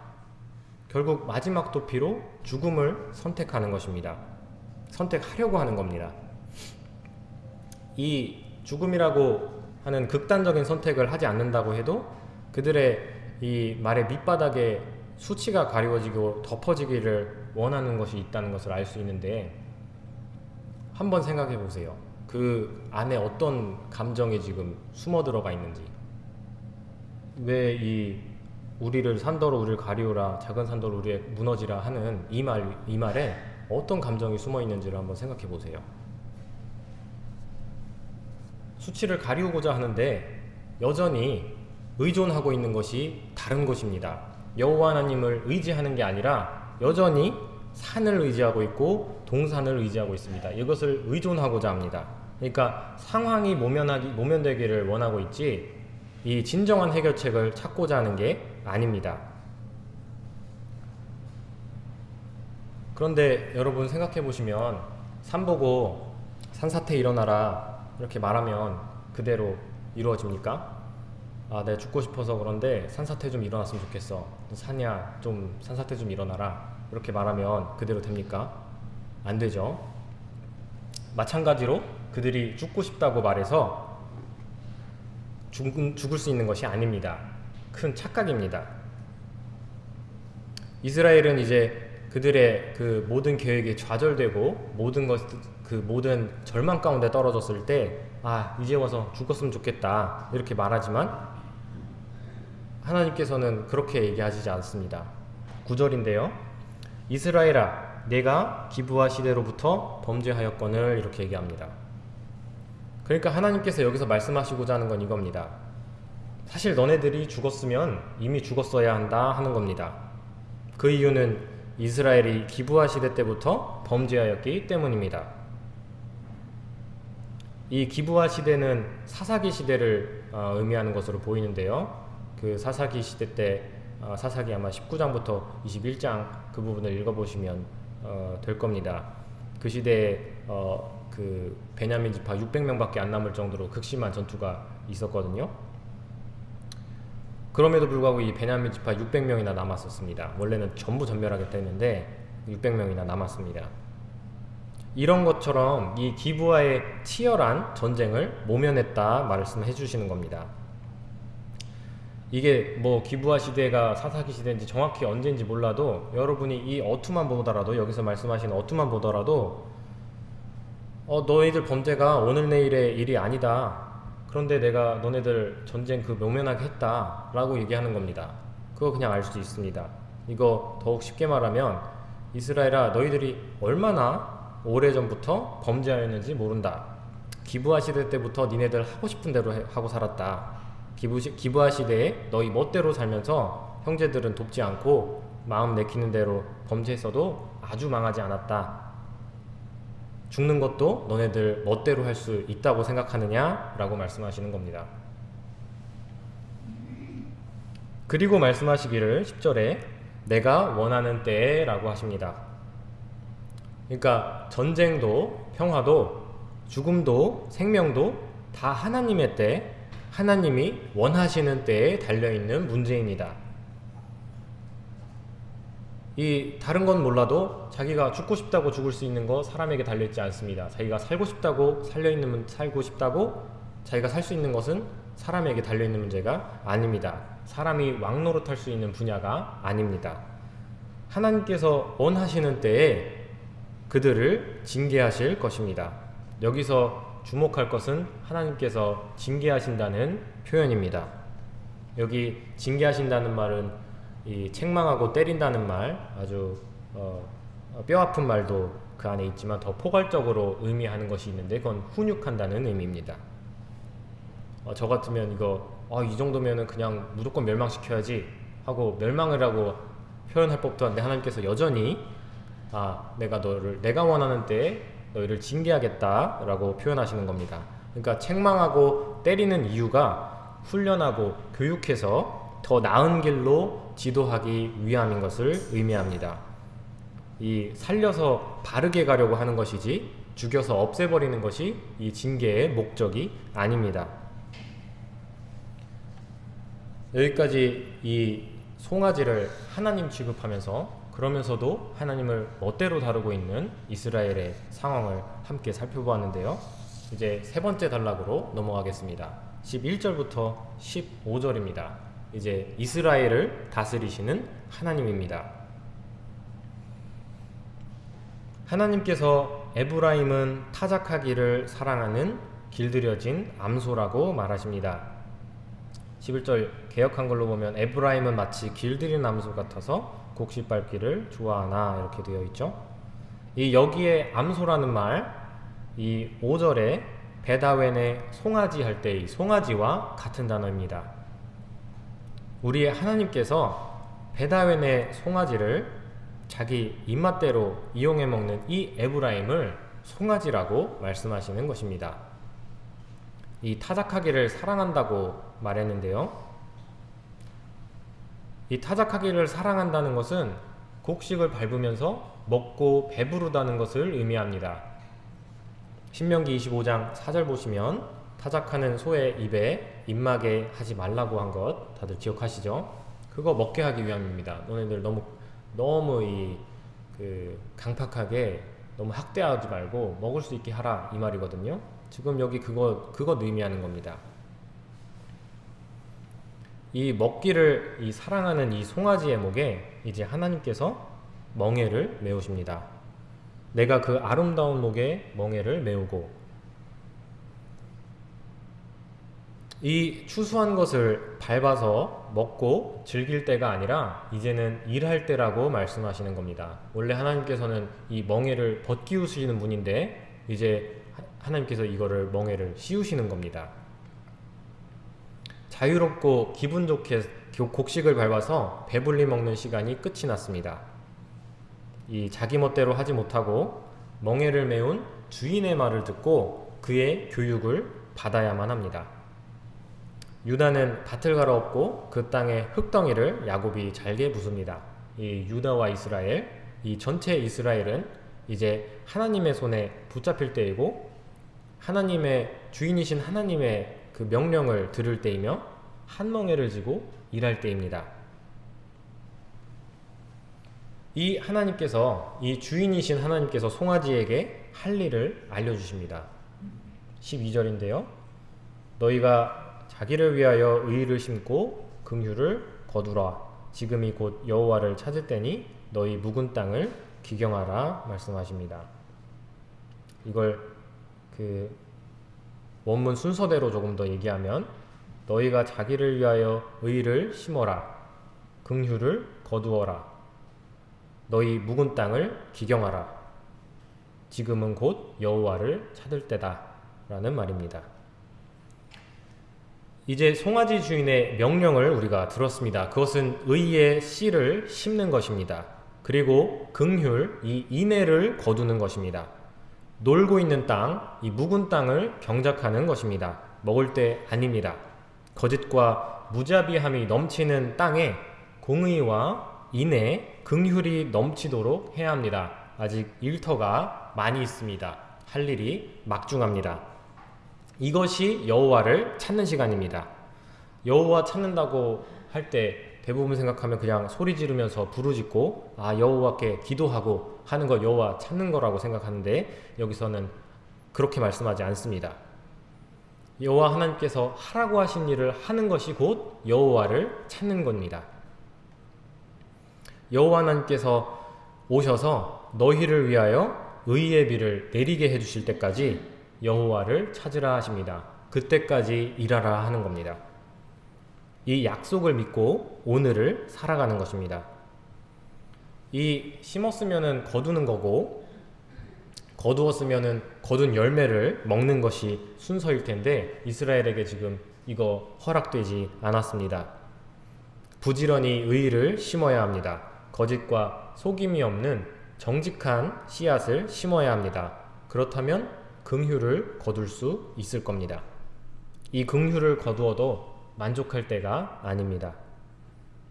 Speaker 2: 결국 마지막 도피로 죽음을 선택하는 것입니다. 선택하려고 하는 겁니다. 이 죽음이라고 하는 극단적인 선택을 하지 않는다고 해도 그들의 이 말의 밑바닥에 수치가 가리워지고 덮어지기를 원하는 것이 있다는 것을 알 수 있는데 한번 생각해 보세요. 그 안에 어떤 감정이 지금 숨어 들어가 있는지 왜 이 우리를 산더러 우리를 가리우라 작은 산더러 우리에 무너지라 하는 이 말 이 말에 어떤 감정이 숨어 있는지를 한번 생각해 보세요. 수치를 가리우고자 하는데 여전히 의존하고 있는 것이 다른 것입니다. 여호와 하나님을 의지하는 게 아니라 여전히 산을 의지하고 있고 동산을 의지하고 있습니다. 이것을 의존하고자 합니다. 그러니까 상황이 모면하기 모면되기를 원하고 있지 이 진정한 해결책을 찾고자 하는 게 아닙니다. 그런데 여러분 생각해 보시면 산 보고 산사태 일어나라 이렇게 말하면 그대로 이루어집니까? 아, 내가 죽고 싶어서 그런데 산사태 좀 일어났으면 좋겠어. 산이야, 좀 산사태 좀 일어나라. 이렇게 말하면 그대로 됩니까? 안 되죠. 마찬가지로 그들이 죽고 싶다고 말해서 죽, 죽을 수 있는 것이 아닙니다. 큰 착각입니다. 이스라엘은 이제 그들의 그 모든 계획이 좌절되고 모든 것, 그 모든 절망 가운데 떨어졌을 때, 아, 이제 와서 죽었으면 좋겠다. 이렇게 말하지만, 하나님께서는 그렇게 얘기하시지 않습니다. 9절인데요. 이스라엘아, 내가 기부와 시대로부터 범죄하였건을 이렇게 얘기합니다. 그러니까 하나님께서 여기서 말씀하시고자 하는 건 이겁니다. 사실 너네들이 죽었으면 이미 죽었어야 한다 하는 겁니다. 그 이유는 이스라엘이 기부하 시대 때부터 범죄하였기 때문입니다. 이 기부하 시대는 사사기 시대를 어, 의미하는 것으로 보이는데요. 그 사사기 시대 때 어, 사사기 아마 19장부터 21장 그 부분을 읽어보시면 어, 될 겁니다. 그 시대에 어, 그 베냐민 지파 600명밖에 안 남을 정도로 극심한 전투가 있었거든요. 그럼에도 불구하고 이 베냐민 지파 600명이나 남았었습니다. 원래는 전부 전멸하겠다 했는데 600명이나 남았습니다. 이런 것처럼 이 기부와의 치열한 전쟁을 모면했다 말씀해 주시는 겁니다. 이게 뭐 기부와 시대가 사사기 시대인지 정확히 언제인지 몰라도 여러분이 이 어투만 보더라도 여기서 말씀하시는 어투만 보더라도 어 너희들 범죄가 오늘 내일의 일이 아니다. 그런데 내가 너네들 전쟁 그 모면하게 했다 라고 얘기하는 겁니다. 그거 그냥 알 수 있습니다. 이거 더욱 쉽게 말하면 이스라엘아 너희들이 얼마나 오래전부터 범죄하였는지 모른다. 기부하 시대 때부터 니네들 하고 싶은 대로 해- 하고 살았다. 기부, 기부하 시대에 너희 멋대로 살면서 형제들은 돕지 않고 마음 내키는 대로 범죄했어도 아주 망하지 않았다. 죽는 것도 너네들 멋대로 할 수 있다고 생각하느냐? 라고 말씀하시는 겁니다. 그리고 말씀하시기를 10절에 내가 원하는 때에 라고 하십니다. 그러니까 전쟁도 평화도 죽음도 생명도 다 하나님의 때, 하나님이 원하시는 때에 달려있는 문제입니다. 이 다른 건 몰라도 자기가 죽고 싶다고 죽을 수 있는 거 사람에게 달려 있지 않습니다. 자기가 살고 싶다고 살려 있는 문- 살고 싶다고 자기가 살 수 있는 것은 사람에게 달려 있는 문제가 아닙니다. 사람이 왕노릇할 수 있는 분야가 아닙니다. 하나님께서 원하시는 때에 그들을 징계하실 것입니다. 여기서 주목할 것은 하나님께서 징계하신다는 표현입니다. 여기 징계하신다는 말은 이 책망하고 때린다는 말 아주 어, 어, 뼈 아픈 말도 그 안에 있지만 더 포괄적으로 의미하는 것이 있는데 그건 훈육한다는 의미입니다. 어, 저 같으면 이거 아, 이 정도면은 그냥 무조건 멸망시켜야지 하고 멸망을 하고 표현할 법도 한데 하나님께서 여전히 아 내가 너를 내가 원하는 때에 너희를 징계하겠다 라고 표현하시는 겁니다. 그러니까 책망하고 때리는 이유가 훈련하고 교육해서 더 나은 길로 지도하기 위함인 것을 의미합니다. 이 살려서 바르게 가려고 하는 것이지 죽여서 없애버리는 것이 이 징계의 목적이 아닙니다. 여기까지 이 송아지를 하나님 취급하면서 그러면서도 하나님을 멋대로 다루고 있는 이스라엘의 상황을 함께 살펴보았는데요. 이제 세 번째 단락으로 넘어가겠습니다. 11절부터 15절입니다. 이제 이스라엘을 다스리시는 하나님입니다. 하나님께서 에브라임은 타작하기를 사랑하는 길들여진 암소라고 말하십니다. 11절 개혁한 걸로 보면 에브라임은 마치 길들인 암소 같아서 곡식 밟기를 좋아하나 이렇게 되어 있죠. 이 여기에 암소라는 말, 이 5절에 베다웬의 송아지 할 때 이 송아지와 같은 단어입니다. 우리의 하나님께서 베다웬의 송아지를 자기 입맛대로 이용해 먹는 이 에브라임을 송아지라고 말씀하시는 것입니다. 이 타작하기를 사랑한다고 말했는데요. 이 타작하기를 사랑한다는 것은 곡식을 밟으면서 먹고 배부르다는 것을 의미합니다. 신명기 25장 4절 보시면 타작하는 소의 입에 입마게 하지 말라고 한 것 다들 기억하시죠? 그거 먹게 하기 위함입니다. 너네들 너무 너무 이 그 강팍하게 너무 학대하지 말고 먹을 수 있게 하라 이 말이거든요. 지금 여기 그거 그거 의미하는 겁니다. 이 먹기를 이 사랑하는 이 송아지의 목에 이제 하나님께서 멍에를 메우십니다. 내가 그 아름다운 목에 멍에를 메우고 이 추수한 것을 밟아서 먹고 즐길 때가 아니라 이제는 일할 때라고 말씀하시는 겁니다. 원래 하나님께서는 이 멍에를 벗기우시는 분인데 이제 하- 하나님께서 이거를 멍에를 씌우시는 겁니다. 자유롭고 기분 좋게 교- 곡식을 밟아서 배불리 먹는 시간이 끝이 났습니다. 이 자기 멋대로 하지 못하고 멍에를 메운 주인의 말을 듣고 그의 교육을 받아야만 합니다. 유다는 밭을 갈아엎고 그 땅의 흙덩이를 야곱이 잘게 부숩니다. 이 유다와 이스라엘, 이 전체 이스라엘은 이제 하나님의 손에 붙잡힐 때이고 하나님의 주인이신 하나님의 그 명령을 들을 때이며 한 멍에를 지고 일할 때입니다. 이 하나님께서 이 주인이신 하나님께서 송아지에게 할 일을 알려주십니다. 12절인데요. 너희가 자기를 위하여 의를 심고 긍휼을 거두라. 지금이 곧 여호와를 찾을 때니 너희 묵은 땅을 기경하라 말씀하십니다. 이걸 그 원문 순서대로 조금 더 얘기하면 너희가 자기를 위하여 의를 심어라. 긍휼을 거두어라. 너희 묵은 땅을 기경하라. 지금은 곧 여호와를 찾을 때다 라는 말입니다. 이제 송아지 주인의 명령을 우리가 들었습니다. 그것은 의의 씨를 심는 것입니다. 그리고 긍휼 이 인애를 거두는 것입니다. 놀고 있는 땅, 이 묵은 땅을 경작하는 것입니다. 먹을 때 아닙니다. 거짓과 무자비함이 넘치는 땅에 공의와 인애, 긍휼이 넘치도록 해야 합니다. 아직 일터가 많이 있습니다. 할 일이 막중합니다. 이것이 여호와를 찾는 시간입니다. 여호와 찾는다고 할 때 대부분 생각하면 그냥 소리 지르면서 부르짖고 아 여호와께 기도하고 하는 거 여호와 찾는 거라고 생각하는데 여기서는 그렇게 말씀하지 않습니다. 여호와 하나님께서 하라고 하신 일을 하는 것이 곧 여호와를 찾는 겁니다. 여호와 하나님께서 오셔서 너희를 위하여 의의 비를 내리게 해 주실 때까지 여호와를 찾으라 하십니다. 그때까지 일하라 하는 겁니다. 이 약속을 믿고 오늘을 살아가는 것입니다. 이 심었으면은 거두는 거고 거두었으면은 거둔 열매를 먹는 것이 순서일 텐데 이스라엘에게 지금 이거 허락되지 않았습니다. 부지런히 의를 심어야 합니다. 거짓과 속임이 없는 정직한 씨앗을 심어야 합니다. 그렇다면 긍휼을 거둘 수 있을 겁니다. 이 긍휼을 거두어도 만족할 때가 아닙니다.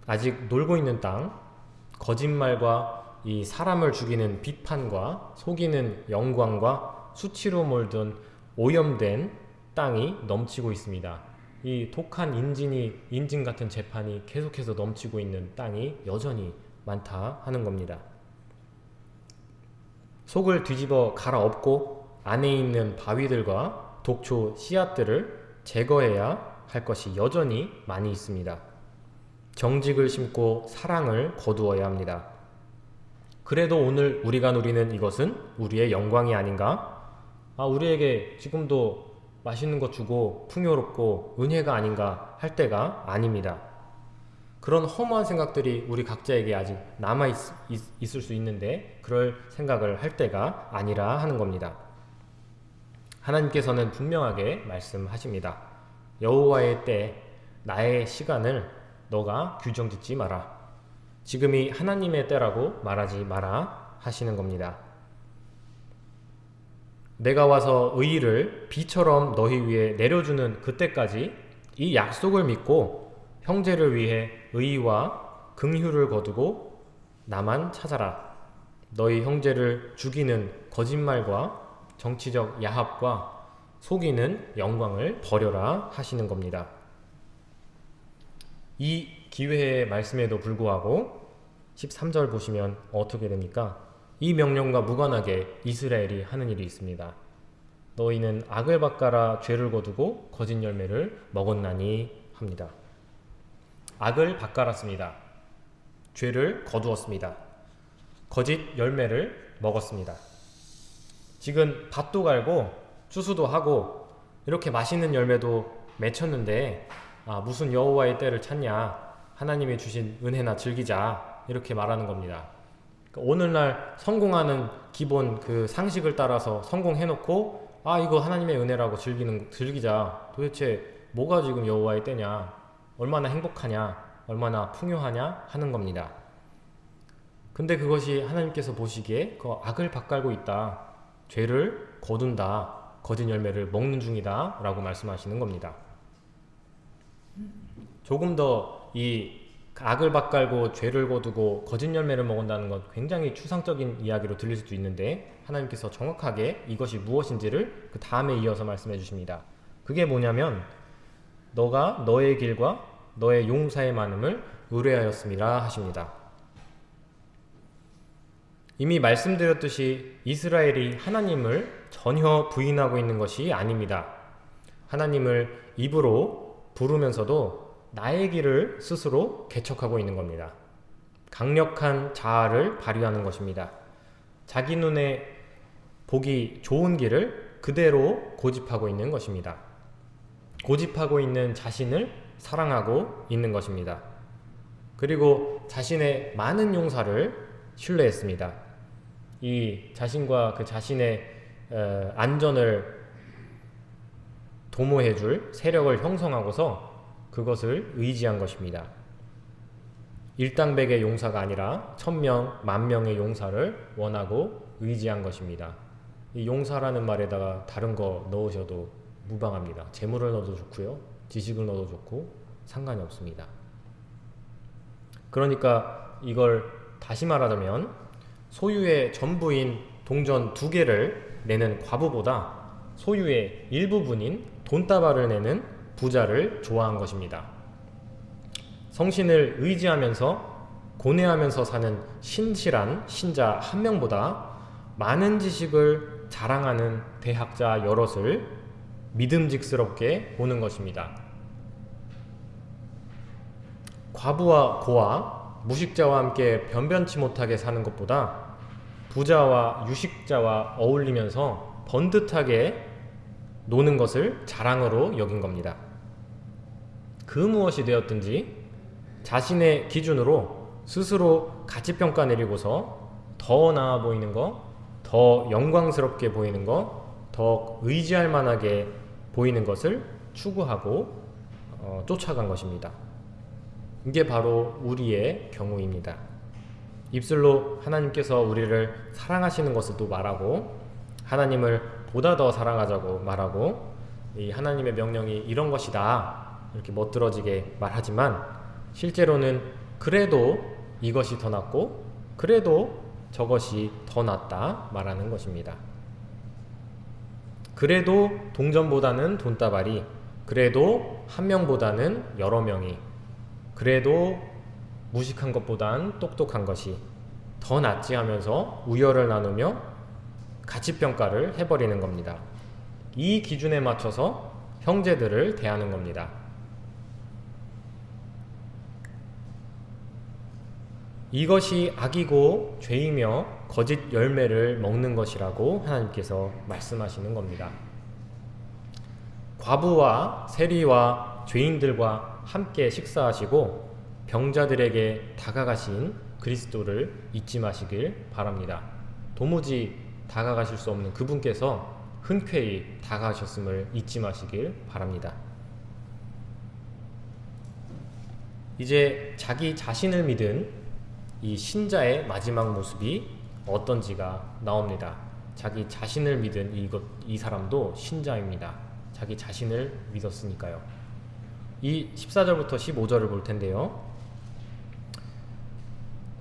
Speaker 2: 아직 놀고 있는 땅, 거짓말과 이 사람을 죽이는 비판과 속이는 영광과 수치로 몰든 오염된 땅이 넘치고 있습니다. 이 독한 인진이 인진 같은 재판이 계속해서 넘치고 있는 땅이 여전히 많다 하는 겁니다. 속을 뒤집어 갈아엎고 안에 있는 바위들과 독초 씨앗들을 제거해야 할 것이 여전히 많이 있습니다. 정직을 심고 사랑을 거두어야 합니다. 그래도 오늘 우리가 누리는 이것은 우리의 영광이 아닌가? 아, 우리에게 지금도 맛있는 것 주고 풍요롭고 은혜가 아닌가 할 때가 아닙니다. 그런 허무한 생각들이 우리 각자에게 아직 남아 있, 있, 을 수 있는데 그럴 생각을 할 때가 아니라 하는 겁니다. 하나님께서는 분명하게 말씀하십니다. 여호와의 때 나의 시간을 너가 규정짓지 마라. 지금이 하나님의 때라고 말하지 마라 하시는 겁니다. 내가 와서 의의를 비처럼 너희 위에 내려주는 그때까지 이 약속을 믿고 형제를 위해 의의와 긍휼을 거두고 나만 찾아라. 너희 형제를 죽이는 거짓말과 정치적 야합과 속이는 영광을 버려라 하시는 겁니다. 이 기회의 말씀에도 불구하고 13절 보시면 어떻게 됩니까? 이 명령과 무관하게 이스라엘이 하는 일이 있습니다. 너희는 악을 바꿔라 죄를 거두고 거짓 열매를 먹었나니 합니다. 악을 바꿔랐습니다. 죄를 거두었습니다. 거짓 열매를 먹었습니다. 지금 밭도 갈고 추수도 하고 이렇게 맛있는 열매도 맺혔는데 아, 무슨 여호와의 때를 찾냐 하나님이 주신 은혜나 즐기자. 이렇게 말하는 겁니다. 그러니까 오늘날 성공하는 기본 그 상식을 따라서 성공해놓고 아 이거 하나님의 은혜라고 즐기는 즐기자. 도대체 뭐가 지금 여호와의 때냐? 얼마나 행복하냐? 얼마나 풍요하냐? 하는 겁니다. 근데 그것이 하나님께서 보시기에 그 악을 바깔고 있다. 죄를 거둔다. 거짓 열매를 먹는 중이다. 라고 말씀하시는 겁니다. 조금 더 이 악을 바깔고 죄를 거두고 거짓 열매를 먹는다는 건 굉장히 추상적인 이야기로 들릴 수도 있는데 하나님께서 정확하게 이것이 무엇인지를 그 다음에 이어서 말씀해 주십니다. 그게 뭐냐면 너가 너의 길과 너의 용사의 많음을 의뢰하였음이라 하십니다. 이미 말씀드렸듯이 이스라엘이 하나님을 전혀 부인하고 있는 것이 아닙니다. 하나님을 입으로 부르면서도 나의 길을 스스로 개척하고 있는 겁니다. 강력한 자아를 발휘하는 것입니다. 자기 눈에 보기 좋은 길을 그대로 고집하고 있는 것입니다. 고집하고 있는 자신을 사랑하고 있는 것입니다. 그리고 자신의 많은 용사를 신뢰했습니다. 이 자신과 그 자신의 어, 안전을 도모해줄 세력을 형성하고서 그것을 의지한 것입니다. 일당백의 용사가 아니라 천명, 만명의 용사를 원하고 의지한 것입니다. 이 용사라는 말에다가 다른 거 넣으셔도 무방합니다. 재물을 넣어도 좋고요. 지식을 넣어도 좋고 상관이 없습니다. 그러니까 이걸 다시 말하자면 소유의 전부인 동전 두 개를 내는 과부보다 소유의 일부분인 돈다발을 내는 부자를 좋아한 것입니다. 성신을 의지하면서 고뇌하면서 사는 신실한 신자 한 명보다 많은 지식을 자랑하는 대학자 여럿을 믿음직스럽게 보는 것입니다. 과부와 고아, 무식자와 함께 변변치 못하게 사는 것보다 부자와 유식자와 어울리면서 번듯하게 노는 것을 자랑으로 여긴 겁니다. 그 무엇이 되었든지 자신의 기준으로 스스로 가치평가 내리고서 더 나아 보이는 것, 더 영광스럽게 보이는 것, 더 의지할 만하게 보이는 것을 추구하고 어, 쫓아간 것입니다. 이게 바로 우리의 경우입니다. 입술로 하나님께서 우리를 사랑하시는 것을 또 말하고 하나님을 보다 더 사랑하자고 말하고 이 하나님의 명령이 이런 것이다 이렇게 멋들어지게 말하지만 실제로는 그래도 이것이 더 낫고 그래도 저것이 더 낫다 말하는 것입니다. 그래도 동전보다는 돈다발이 그래도 한 명보다는 여러 명이 그래도 무식한 것보단 똑똑한 것이 더 낫지 하면서 우열을 나누며 가치평가를 해버리는 겁니다. 이 기준에 맞춰서 형제들을 대하는 겁니다. 이것이 악이고 죄이며 거짓 열매를 먹는 것이라고 하나님께서 말씀하시는 겁니다. 과부와 세리와 죄인들과 함께 식사하시고 병자들에게 다가가신 그리스도를 잊지 마시길 바랍니다. 도무지 다가가실 수 없는 그분께서 흔쾌히 다가가셨음을 잊지 마시길 바랍니다. 이제 자기 자신을 믿은 이 신자의 마지막 모습이 어떤지가 나옵니다. 자기 자신을 믿은 이것, 이 사람도 신자입니다. 자기 자신을 믿었으니까요. 이 14절부터 15절을 볼 텐데요.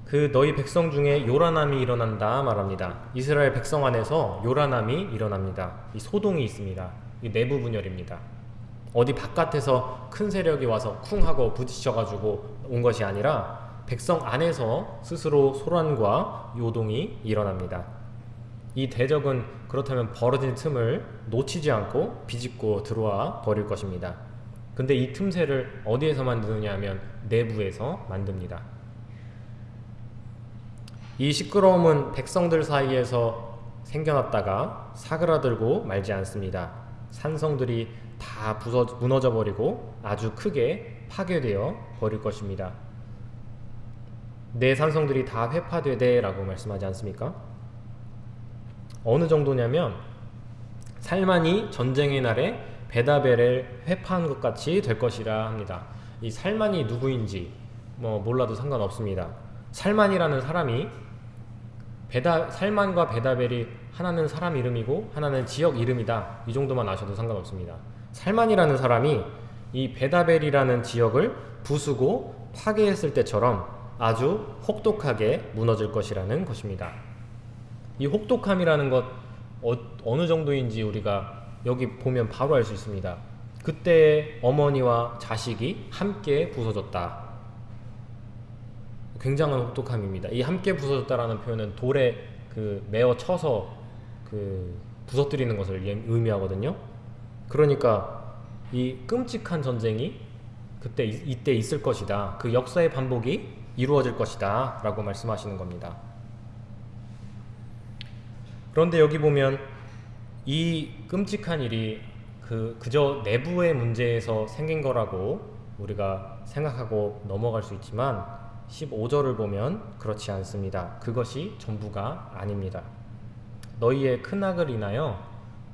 Speaker 2: 그 너희 백성 중에 요란함이 일어난다 말합니다. 이스라엘 백성 안에서 요란함이 일어납니다. 이 소동이 있습니다. 이 내부 분열입니다. 어디 바깥에서 큰 세력이 와서 쿵 하고 부딪혀가지고 온 것이 아니라 백성 안에서 스스로 소란과 요동이 일어납니다. 이 대적은 그렇다면 벌어진 틈을 놓치지 않고 비집고 들어와 버릴 것입니다. 근데 이 틈새를 어디에서 만드느냐 하면 내부에서 만듭니다. 이 시끄러움은 백성들 사이에서 생겨났다가 사그라들고 말지 않습니다. 산성들이 다 부서, 무너져 버리고 아주 크게 파괴되어 버릴 것입니다. 내 산성들이 다 회파되되 라고 말씀하지 않습니까? 어느 정도냐면 살만이 전쟁의 날에 베다벨을 회파한 것 같이 될 것이라 합니다. 이 살만이 누구인지 뭐 몰라도 상관없습니다. 살만이라는 사람이 베다 살만과 베다벨이 하나는 사람 이름이고 하나는 지역 이름이다. 이 정도만 아셔도 상관없습니다. 살만이라는 사람이 이 베다벨이라는 지역을 부수고 파괴했을 때처럼 아주 혹독하게 무너질 것이라는 것입니다. 이 혹독함이라는 것 어, 느 정도인지 우리가 여기 보면 바로 알 수 있습니다. 그때 어머니와 자식이 함께 부서졌다. 굉장한 혹독함입니다. 이 함께 부서졌다라는 표현은 돌에 그 메어 쳐서 그 부서뜨리는 것을 예- 의미하거든요. 그러니까 이 끔찍한 전쟁이 그때 이- 이때 있을 것이다. 그 역사의 반복이 이루어질 것이다 라고 말씀하시는 겁니다. 그런데 여기 보면 이 끔찍한 일이 그 그저 내부의 문제에서 생긴 거라고 우리가 생각하고 넘어갈 수 있지만 15절을 보면 그렇지 않습니다. 그것이 전부가 아닙니다. 너희의 큰 악을 인하여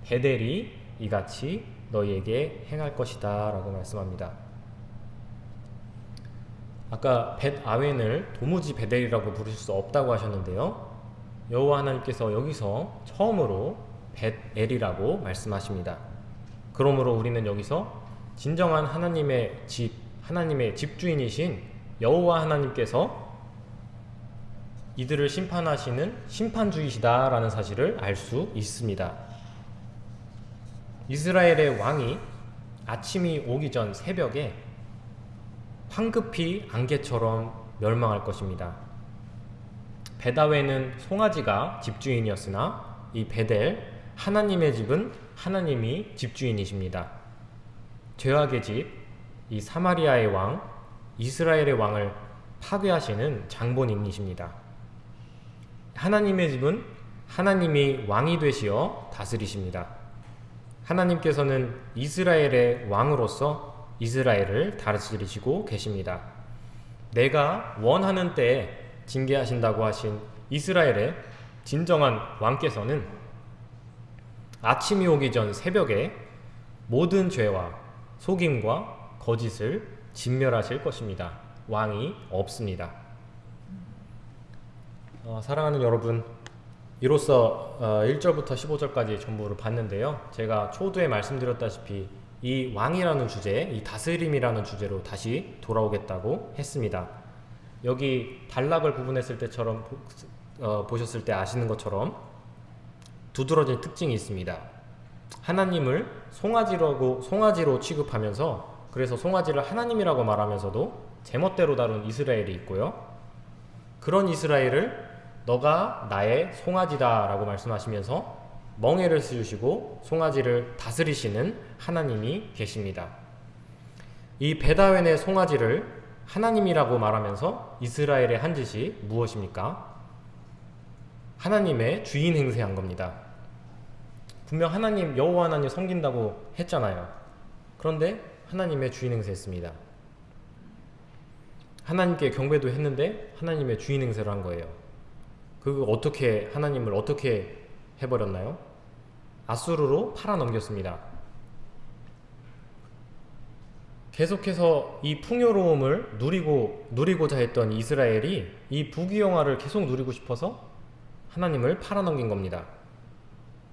Speaker 2: 베델이 이같이 너희에게 행할 것이다 라고 말씀합니다. 아까 벳 아웬을 도무지 베델이라고 부르실 수 없다고 하셨는데요. 여호와 하나님께서 여기서 처음으로 벳엘이라고 말씀하십니다. 그러므로 우리는 여기서 진정한 하나님의 집, 하나님의 집주인이신 여호와 하나님께서 이들을 심판하시는 심판주이시다라는 사실을 알 수 있습니다. 이스라엘의 왕이 아침이 오기 전 새벽에 황급히 안개처럼 멸망할 것입니다. 베다웨는 송아지가 집주인이었으나 이 베델 하나님의 집은 하나님이 집주인이십니다. 죄악의 집, 이 사마리아의 왕, 이스라엘의 왕을 파괴하시는 장본인이십니다. 하나님의 집은 하나님이 왕이 되시어 다스리십니다. 하나님께서는 이스라엘의 왕으로서 이스라엘을 다스리시고 계십니다. 내가 원하는 때에 징계하신다고 하신 이스라엘의 진정한 왕께서는 아침이 오기 전 새벽에 모든 죄와 속임과 거짓을 진멸하실 것입니다. 왕이 없습니다. 어, 사랑하는 여러분, 이로써 어, 1절부터 15절까지 전부를 봤는데요. 제가 초두에 말씀드렸다시피 이 왕이라는 주제, 이 다스림이라는 주제로 다시 돌아오겠다고 했습니다. 여기 단락을 구분했을 때처럼 보, 어, 보셨을 때 아시는 것처럼 두드러진 특징이 있습니다. 하나님을 송아지라고 송아지로 취급하면서 그래서 송아지를 하나님이라고 말하면서도 제멋대로 다룬 이스라엘이 있고요. 그런 이스라엘을 너가 나의 송아지다 라고 말씀하시면서 멍에를 씌우시고 송아지를 다스리시는 하나님이 계십니다. 이 베다웬의 송아지를 하나님이라고 말하면서 이스라엘의 한 짓이 무엇입니까? 하나님의 주인 행세한 겁니다. 분명 하나님 여호와 하나님 섬긴다고 했잖아요. 그런데 하나님의 주인 행세했습니다. 하나님께 경배도 했는데 하나님의 주인 행세를 한 거예요. 그 어떻게 하나님을 어떻게 해버렸나요? 아수르로 팔아넘겼습니다. 계속해서 이 풍요로움을 누리고 누리고자 했던 이스라엘이 이 부귀영화를 계속 누리고 싶어서 하나님을 팔아넘긴 겁니다.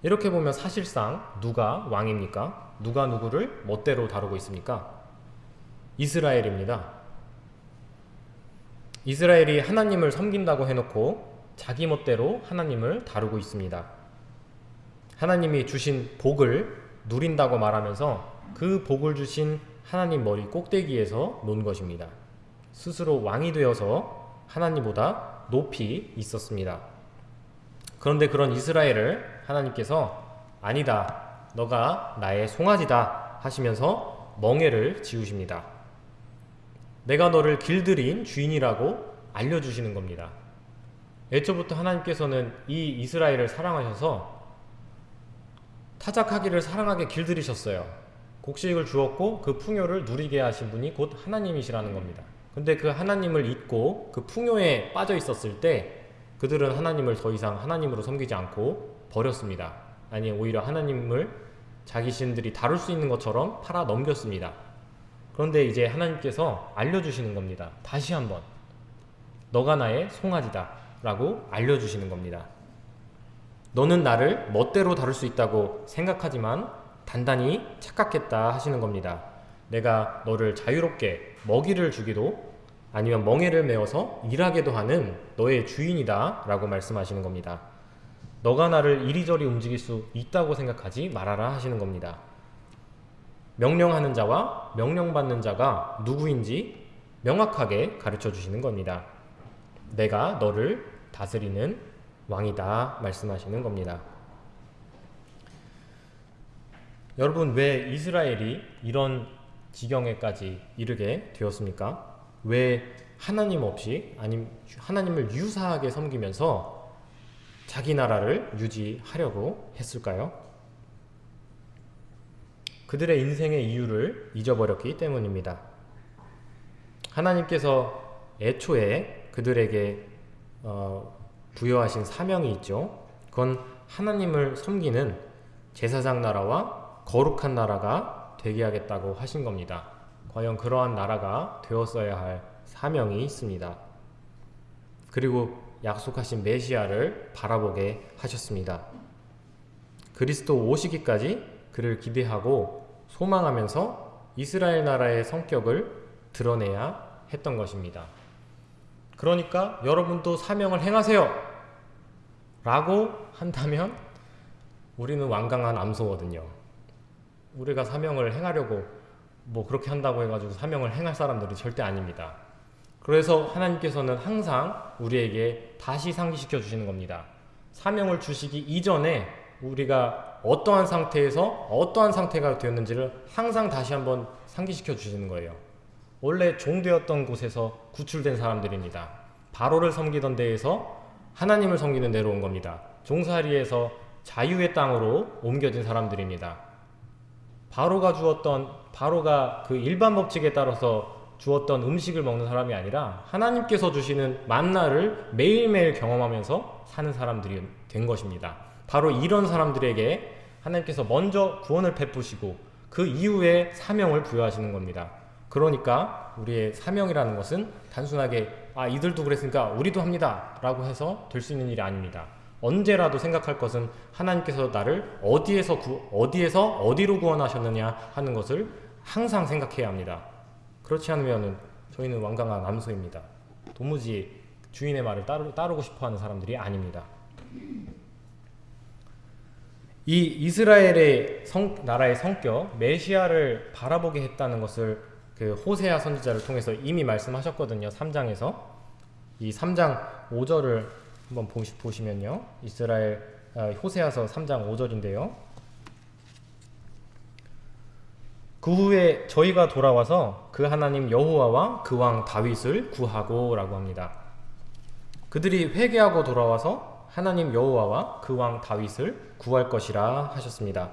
Speaker 2: 이렇게 보면 사실상 누가 왕입니까? 누가 누구를 멋대로 다루고 있습니까? 이스라엘입니다. 이스라엘이 하나님을 섬긴다고 해놓고 자기 멋대로 하나님을 다루고 있습니다. 하나님이 주신 복을 누린다고 말하면서 그 복을 주신 하나님 머리 꼭대기에서 논 것입니다. 스스로 왕이 되어서 하나님보다 높이 있었습니다. 그런데 그런 이스라엘을 하나님께서 아니다. 너가 나의 송아지다 하시면서 멍에를 지우십니다. 내가 너를 길들인 주인이라고 알려주시는 겁니다. 애초부터 하나님께서는 이 이스라엘을 사랑하셔서 타작하기를 사랑하게 길들이셨어요. 곡식을 주었고 그 풍요를 누리게 하신 분이 곧 하나님이시라는 겁니다. 근데 그 하나님을 잊고 그 풍요에 빠져 있었을 때 그들은 하나님을 더 이상 하나님으로 섬기지 않고 버렸습니다. 아니 오히려 하나님을 자기 신들이 다룰 수 있는 것처럼 팔아 넘겼습니다. 그런데 이제 하나님께서 알려주시는 겁니다. 다시 한번 너가 나의 송아지다 라고 알려주시는 겁니다. 너는 나를 멋대로 다룰 수 있다고 생각하지만 단단히 착각했다 하시는 겁니다. 내가 너를 자유롭게 먹이를 주기도 아니면 멍에를 메어서 일하게도 하는 너의 주인이다 라고 말씀하시는 겁니다. 너가 나를 이리저리 움직일 수 있다고 생각하지 말아라 하시는 겁니다. 명령하는 자와 명령받는 자가 누구인지 명확하게 가르쳐 주시는 겁니다. 내가 너를 다스리는 왕이다 말씀하시는 겁니다. 여러분 왜 이스라엘이 이런 지경에까지 이르게 되었습니까? 왜 하나님 없이 아님 하나님을 유사하게 섬기면서 자기 나라를 유지하려고 했을까요? 그들의 인생의 이유를 잊어버렸기 때문입니다. 하나님께서 애초에 그들에게 어, 부여하신 사명이 있죠. 그건 하나님을 섬기는 제사장 나라와 거룩한 나라가 되게 하겠다고 하신 겁니다. 과연 그러한 나라가 되었어야 할 사명이 있습니다. 그리고 약속하신 메시아를 바라보게 하셨습니다. 그리스도 오시기까지 그를 기대하고 소망하면서 이스라엘 나라의 성격을 드러내야 했던 것입니다. 그러니까 여러분도 사명을 행하세요. 라고 한다면 우리는 완강한 암소거든요. 우리가 사명을 행하려고 뭐 그렇게 한다고 해가지고 사명을 행할 사람들이 절대 아닙니다. 그래서 하나님께서는 항상 우리에게 다시 상기시켜 주시는 겁니다. 사명을 주시기 이전에 우리가 어떠한 상태에서 어떠한 상태가 되었는지를 항상 다시 한번 상기시켜 주시는 거예요. 원래 종되었던 곳에서 구출된 사람들입니다. 바로를 섬기던 데에서 하나님을 섬기는 데로 온 겁니다. 종살이에서 자유의 땅으로 옮겨진 사람들입니다. 바로가 주었던 바로가 그 일반 법칙에 따라서 주었던 음식을 먹는 사람이 아니라 하나님께서 주시는 만나를 매일매일 경험하면서 사는 사람들이 된 것입니다. 바로 이런 사람들에게 하나님께서 먼저 구원을 베푸시고 그 이후에 사명을 부여하시는 겁니다. 그러니까 우리의 사명이라는 것은 단순하게 아 이들도 그랬으니까 우리도 합니다 라고 해서 될 수 있는 일이 아닙니다. 언제라도 생각할 것은 하나님께서 나를 어디에서 구, 어디에서 어디로 구원하셨느냐 하는 것을 항상 생각해야 합니다. 그렇지 않으면 저희는 완강한 암소입니다. 도무지 주인의 말을 따르, 따르고 싶어하는 사람들이 아닙니다. 이 이스라엘의 성, 나라의 성격 메시아를 바라보게 했다는 것을 그 호세아 선지자를 통해서 이미 말씀하셨거든요. 3장에서 이 3장 5절을 한번 보시, 보시면요. 이스라엘 아, 호세아서 3장 5절인데요. 그 후에 저희가 돌아와서 그 하나님 여호와와 그 왕 다윗을 구하고 라고 합니다. 그들이 회개하고 돌아와서 하나님 여호와와 그 왕 다윗을 구할 것이라 하셨습니다.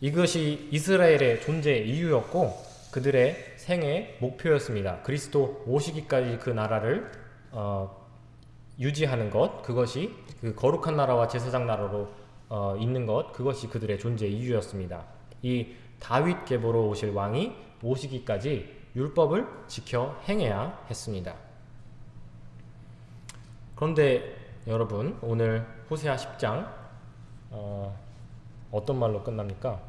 Speaker 2: 이것이 이스라엘의 존재 이유였고 그들의 생의 목표였습니다. 그리스도 오시기까지 그 나라를 어, 유지하는 것, 그것이 그 거룩한 나라와 제사장 나라로 어, 있는 것, 그것이 그들의 존재 이유였습니다. 이 다윗 계보로 오실 왕이 오시기까지 율법을 지켜 행해야 했습니다. 그런데 여러분 오늘 호세아 10장 어, 어떤 말로 끝납니까?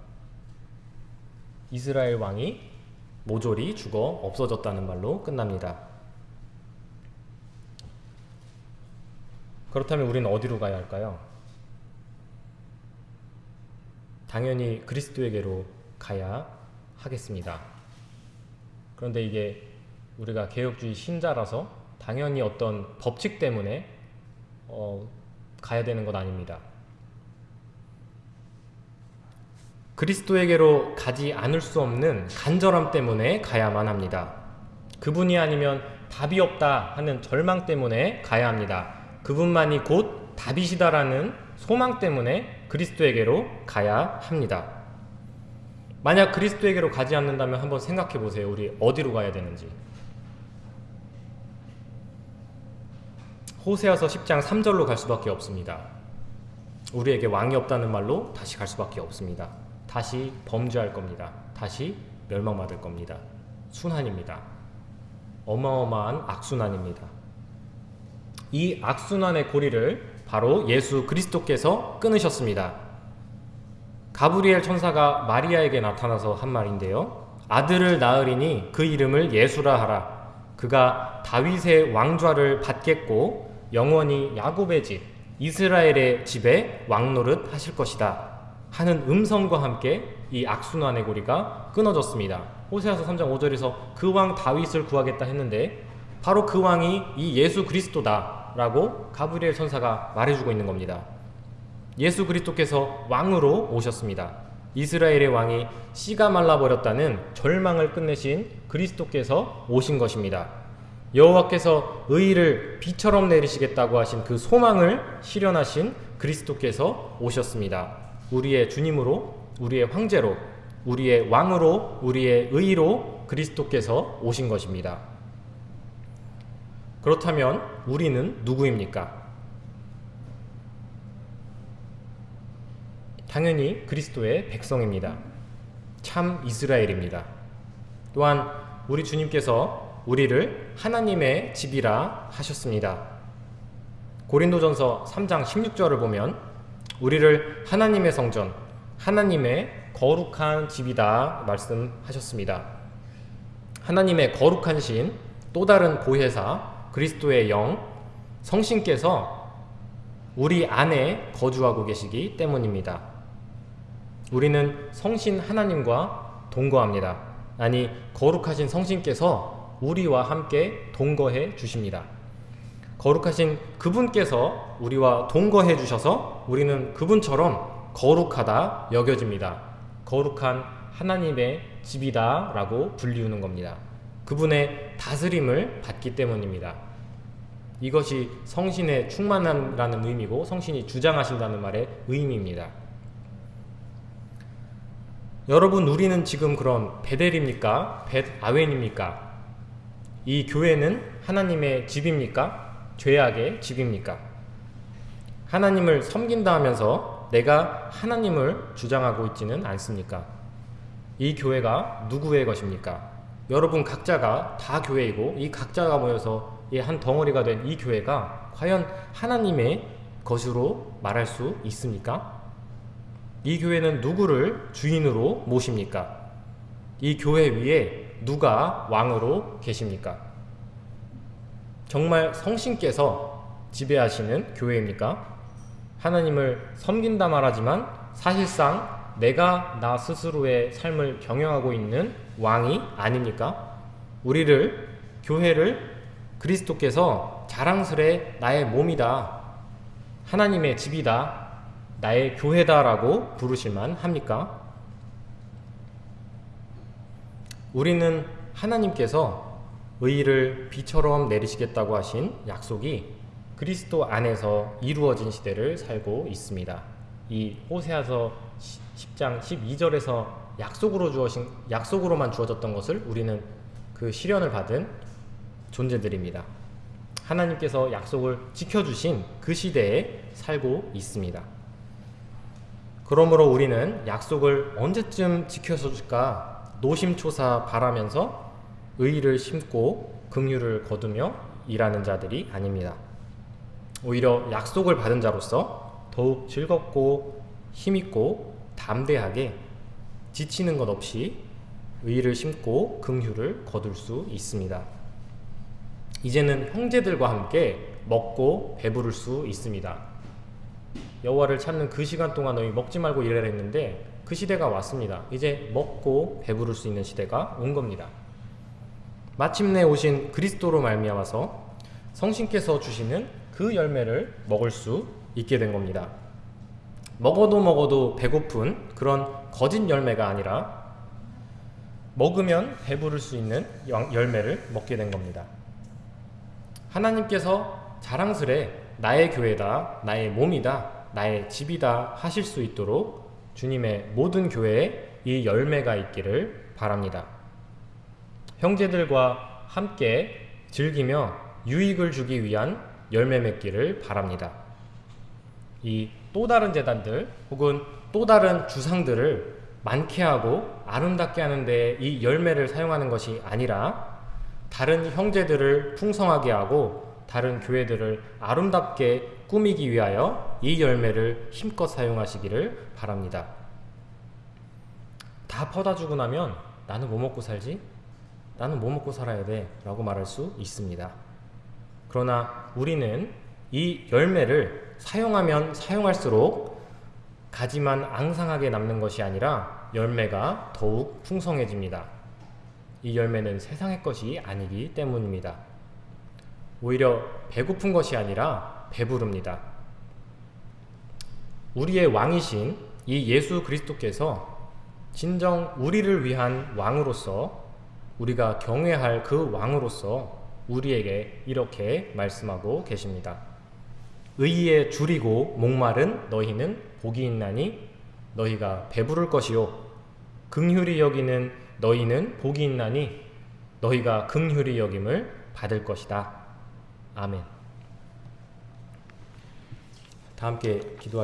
Speaker 2: 이스라엘 왕이 모조리 죽어 없어졌다는 말로 끝납니다. 그렇다면 우리는 어디로 가야 할까요? 당연히 그리스도에게로 가야 하겠습니다. 그런데 이게 우리가 개혁주의 신자라서 당연히 어떤 법칙 때문에 어, 가야 되는 것 아닙니다. 그리스도에게로 가지 않을 수 없는 간절함 때문에 가야만 합니다. 그분이 아니면 답이 없다 하는 절망 때문에 가야 합니다. 그분만이 곧 답이시다라는 소망 때문에 그리스도에게로 가야 합니다. 만약 그리스도에게로 가지 않는다면 한번 생각해 보세요. 우리 어디로 가야 되는지. 호세아서 10장 3절로 갈 수밖에 없습니다. 우리에게 왕이 없다는 말로 다시 갈 수밖에 없습니다. 다시 범죄할 겁니다. 다시 멸망받을 겁니다. 순환입니다. 어마어마한 악순환입니다. 이 악순환의 고리를 바로 예수 그리스도께서 끊으셨습니다. 가브리엘 천사가 마리아에게 나타나서 한 말인데요. 아들을 낳으리니 그 이름을 예수라 하라. 그가 다윗의 왕좌를 받겠고 영원히 야곱의 집 이스라엘의 집에 왕노릇 하실 것이다. 하는 음성과 함께 이 악순환의 고리가 끊어졌습니다. 호세아서 3장 5절에서 그 왕 다윗을 구하겠다 했는데 바로 그 왕이 이 예수 그리스도다 라고 가브리엘 천사가 말해주고 있는 겁니다. 예수 그리스도께서 왕으로 오셨습니다. 이스라엘의 왕이 씨가 말라버렸다는 절망을 끝내신 그리스도께서 오신 것입니다. 여호와께서 의를 비처럼 내리시겠다고 하신 그 소망을 실현하신 그리스도께서 오셨습니다. 우리의 주님으로, 우리의 황제로, 우리의 왕으로, 우리의 의로 그리스도께서 오신 것입니다. 그렇다면 우리는 누구입니까? 당연히 그리스도의 백성입니다. 참 이스라엘입니다. 또한 우리 주님께서 우리를 하나님의 집이라 하셨습니다. 고린도전서 3장 16절을 보면 우리를 하나님의 성전, 하나님의 거룩한 집이다 말씀하셨습니다. 하나님의 거룩한 신, 또 다른 보혜사, 그리스도의 영, 성신께서 우리 안에 거주하고 계시기 때문입니다. 우리는 성신 하나님과 동거합니다. 아니, 거룩하신 성신께서 우리와 함께 동거해 주십니다. 거룩하신 그분께서 우리와 동거해 주셔서 우리는 그분처럼 거룩하다 여겨집니다. 거룩한 하나님의 집이다 라고 불리우는 겁니다. 그분의 다스림을 받기 때문입니다. 이것이 성신의 충만함이라는 의미고 성신이 주장하신다는 말의 의미입니다. 여러분 우리는 지금 그런 베델입니까? 벳아웬입니까? 이 교회는 하나님의 집입니까? 죄악의 집입니까? 하나님을 섬긴다 하면서 내가 하나님을 주장하고 있지는 않습니까? 이 교회가 누구의 것입니까? 여러분 각자가 다 교회이고 이 각자가 모여서 이한 덩어리가 된 이 교회가 과연 하나님의 것으로 말할 수 있습니까? 이 교회는 누구를 주인으로 모십니까? 이 교회 위에 누가 왕으로 계십니까? 정말 성신께서 지배하시는 교회입니까? 하나님을 섬긴다 말하지만 사실상 내가 나 스스로의 삶을 경영하고 있는 왕이 아닙니까? 우리를 교회를 그리스도께서 자랑스레 나의 몸이다. 하나님의 집이다. 나의 교회다라고 부르실만 합니까? 우리는 하나님께서 의를 비처럼 내리시겠다고 하신 약속이 그리스도 안에서 이루어진 시대를 살고 있습니다. 이 호세아서 10장 12절에서 약속으로 주어진 약속으로만 주어졌던 것을 우리는 그 실현을 받은 존재들입니다. 하나님께서 약속을 지켜주신 그 시대에 살고 있습니다. 그러므로 우리는 약속을 언제쯤 지켜줄까 노심초사 바라면서 의의를 심고 긍휼을 거두며 일하는 자들이 아닙니다. 오히려 약속을 받은 자로서 더욱 즐겁고 힘있고 담대하게 지치는 것 없이 의의를 심고 긍휼을 거둘 수 있습니다. 이제는 형제들과 함께 먹고 배부를 수 있습니다. 여호와를 찾는 그 시간 동안 너희 먹지 말고 일하라 했는데 그 시대가 왔습니다. 이제 먹고 배부를 수 있는 시대가 온 겁니다. 마침내 오신 그리스도로 말미암아서 성신께서 주시는 그 열매를 먹을 수 있게 된 겁니다. 먹어도 먹어도 배고픈 그런 거짓 열매가 아니라 먹으면 배부를 수 있는 영- 열매를 먹게 된 겁니다. 하나님께서 자랑스레 나의 교회다, 나의 몸이다, 나의 집이다 하실 수 있도록 주님의 모든 교회에 이 열매가 있기를 바랍니다. 형제들과 함께 즐기며 유익을 주기 위한 열매 맺기를 바랍니다. 이 또 다른 재단들 혹은 또 다른 주상들을 많게 하고 아름답게 하는데 이 열매를 사용하는 것이 아니라 다른 형제들을 풍성하게 하고 다른 교회들을 아름답게 꾸미기 위하여 이 열매를 힘껏 사용하시기를 바랍니다. 다 퍼다 주고 나면 나는 뭐 먹고 살지? 나는 뭐 먹고 살아야 돼? 라고 말할 수 있습니다. 그러나 우리는 이 열매를 사용하면 사용할수록 가지만 앙상하게 남는 것이 아니라 열매가 더욱 풍성해집니다. 이 열매는 세상의 것이 아니기 때문입니다. 오히려 배고픈 것이 아니라 배부릅니다. 우리의 왕이신 이 예수 그리스도께서 진정 우리를 위한 왕으로서 우리가 경외할 그 왕으로서 우리에게 이렇게 말씀하고 계십니다. 의에 줄이고 목마른 너희는 복이 있나니 너희가 배부를 것이요 긍휼히 여기는 너희는 복이 있나니 너희가 긍휼히 여김을 받을 것이다. 아멘. 다 함께 기도하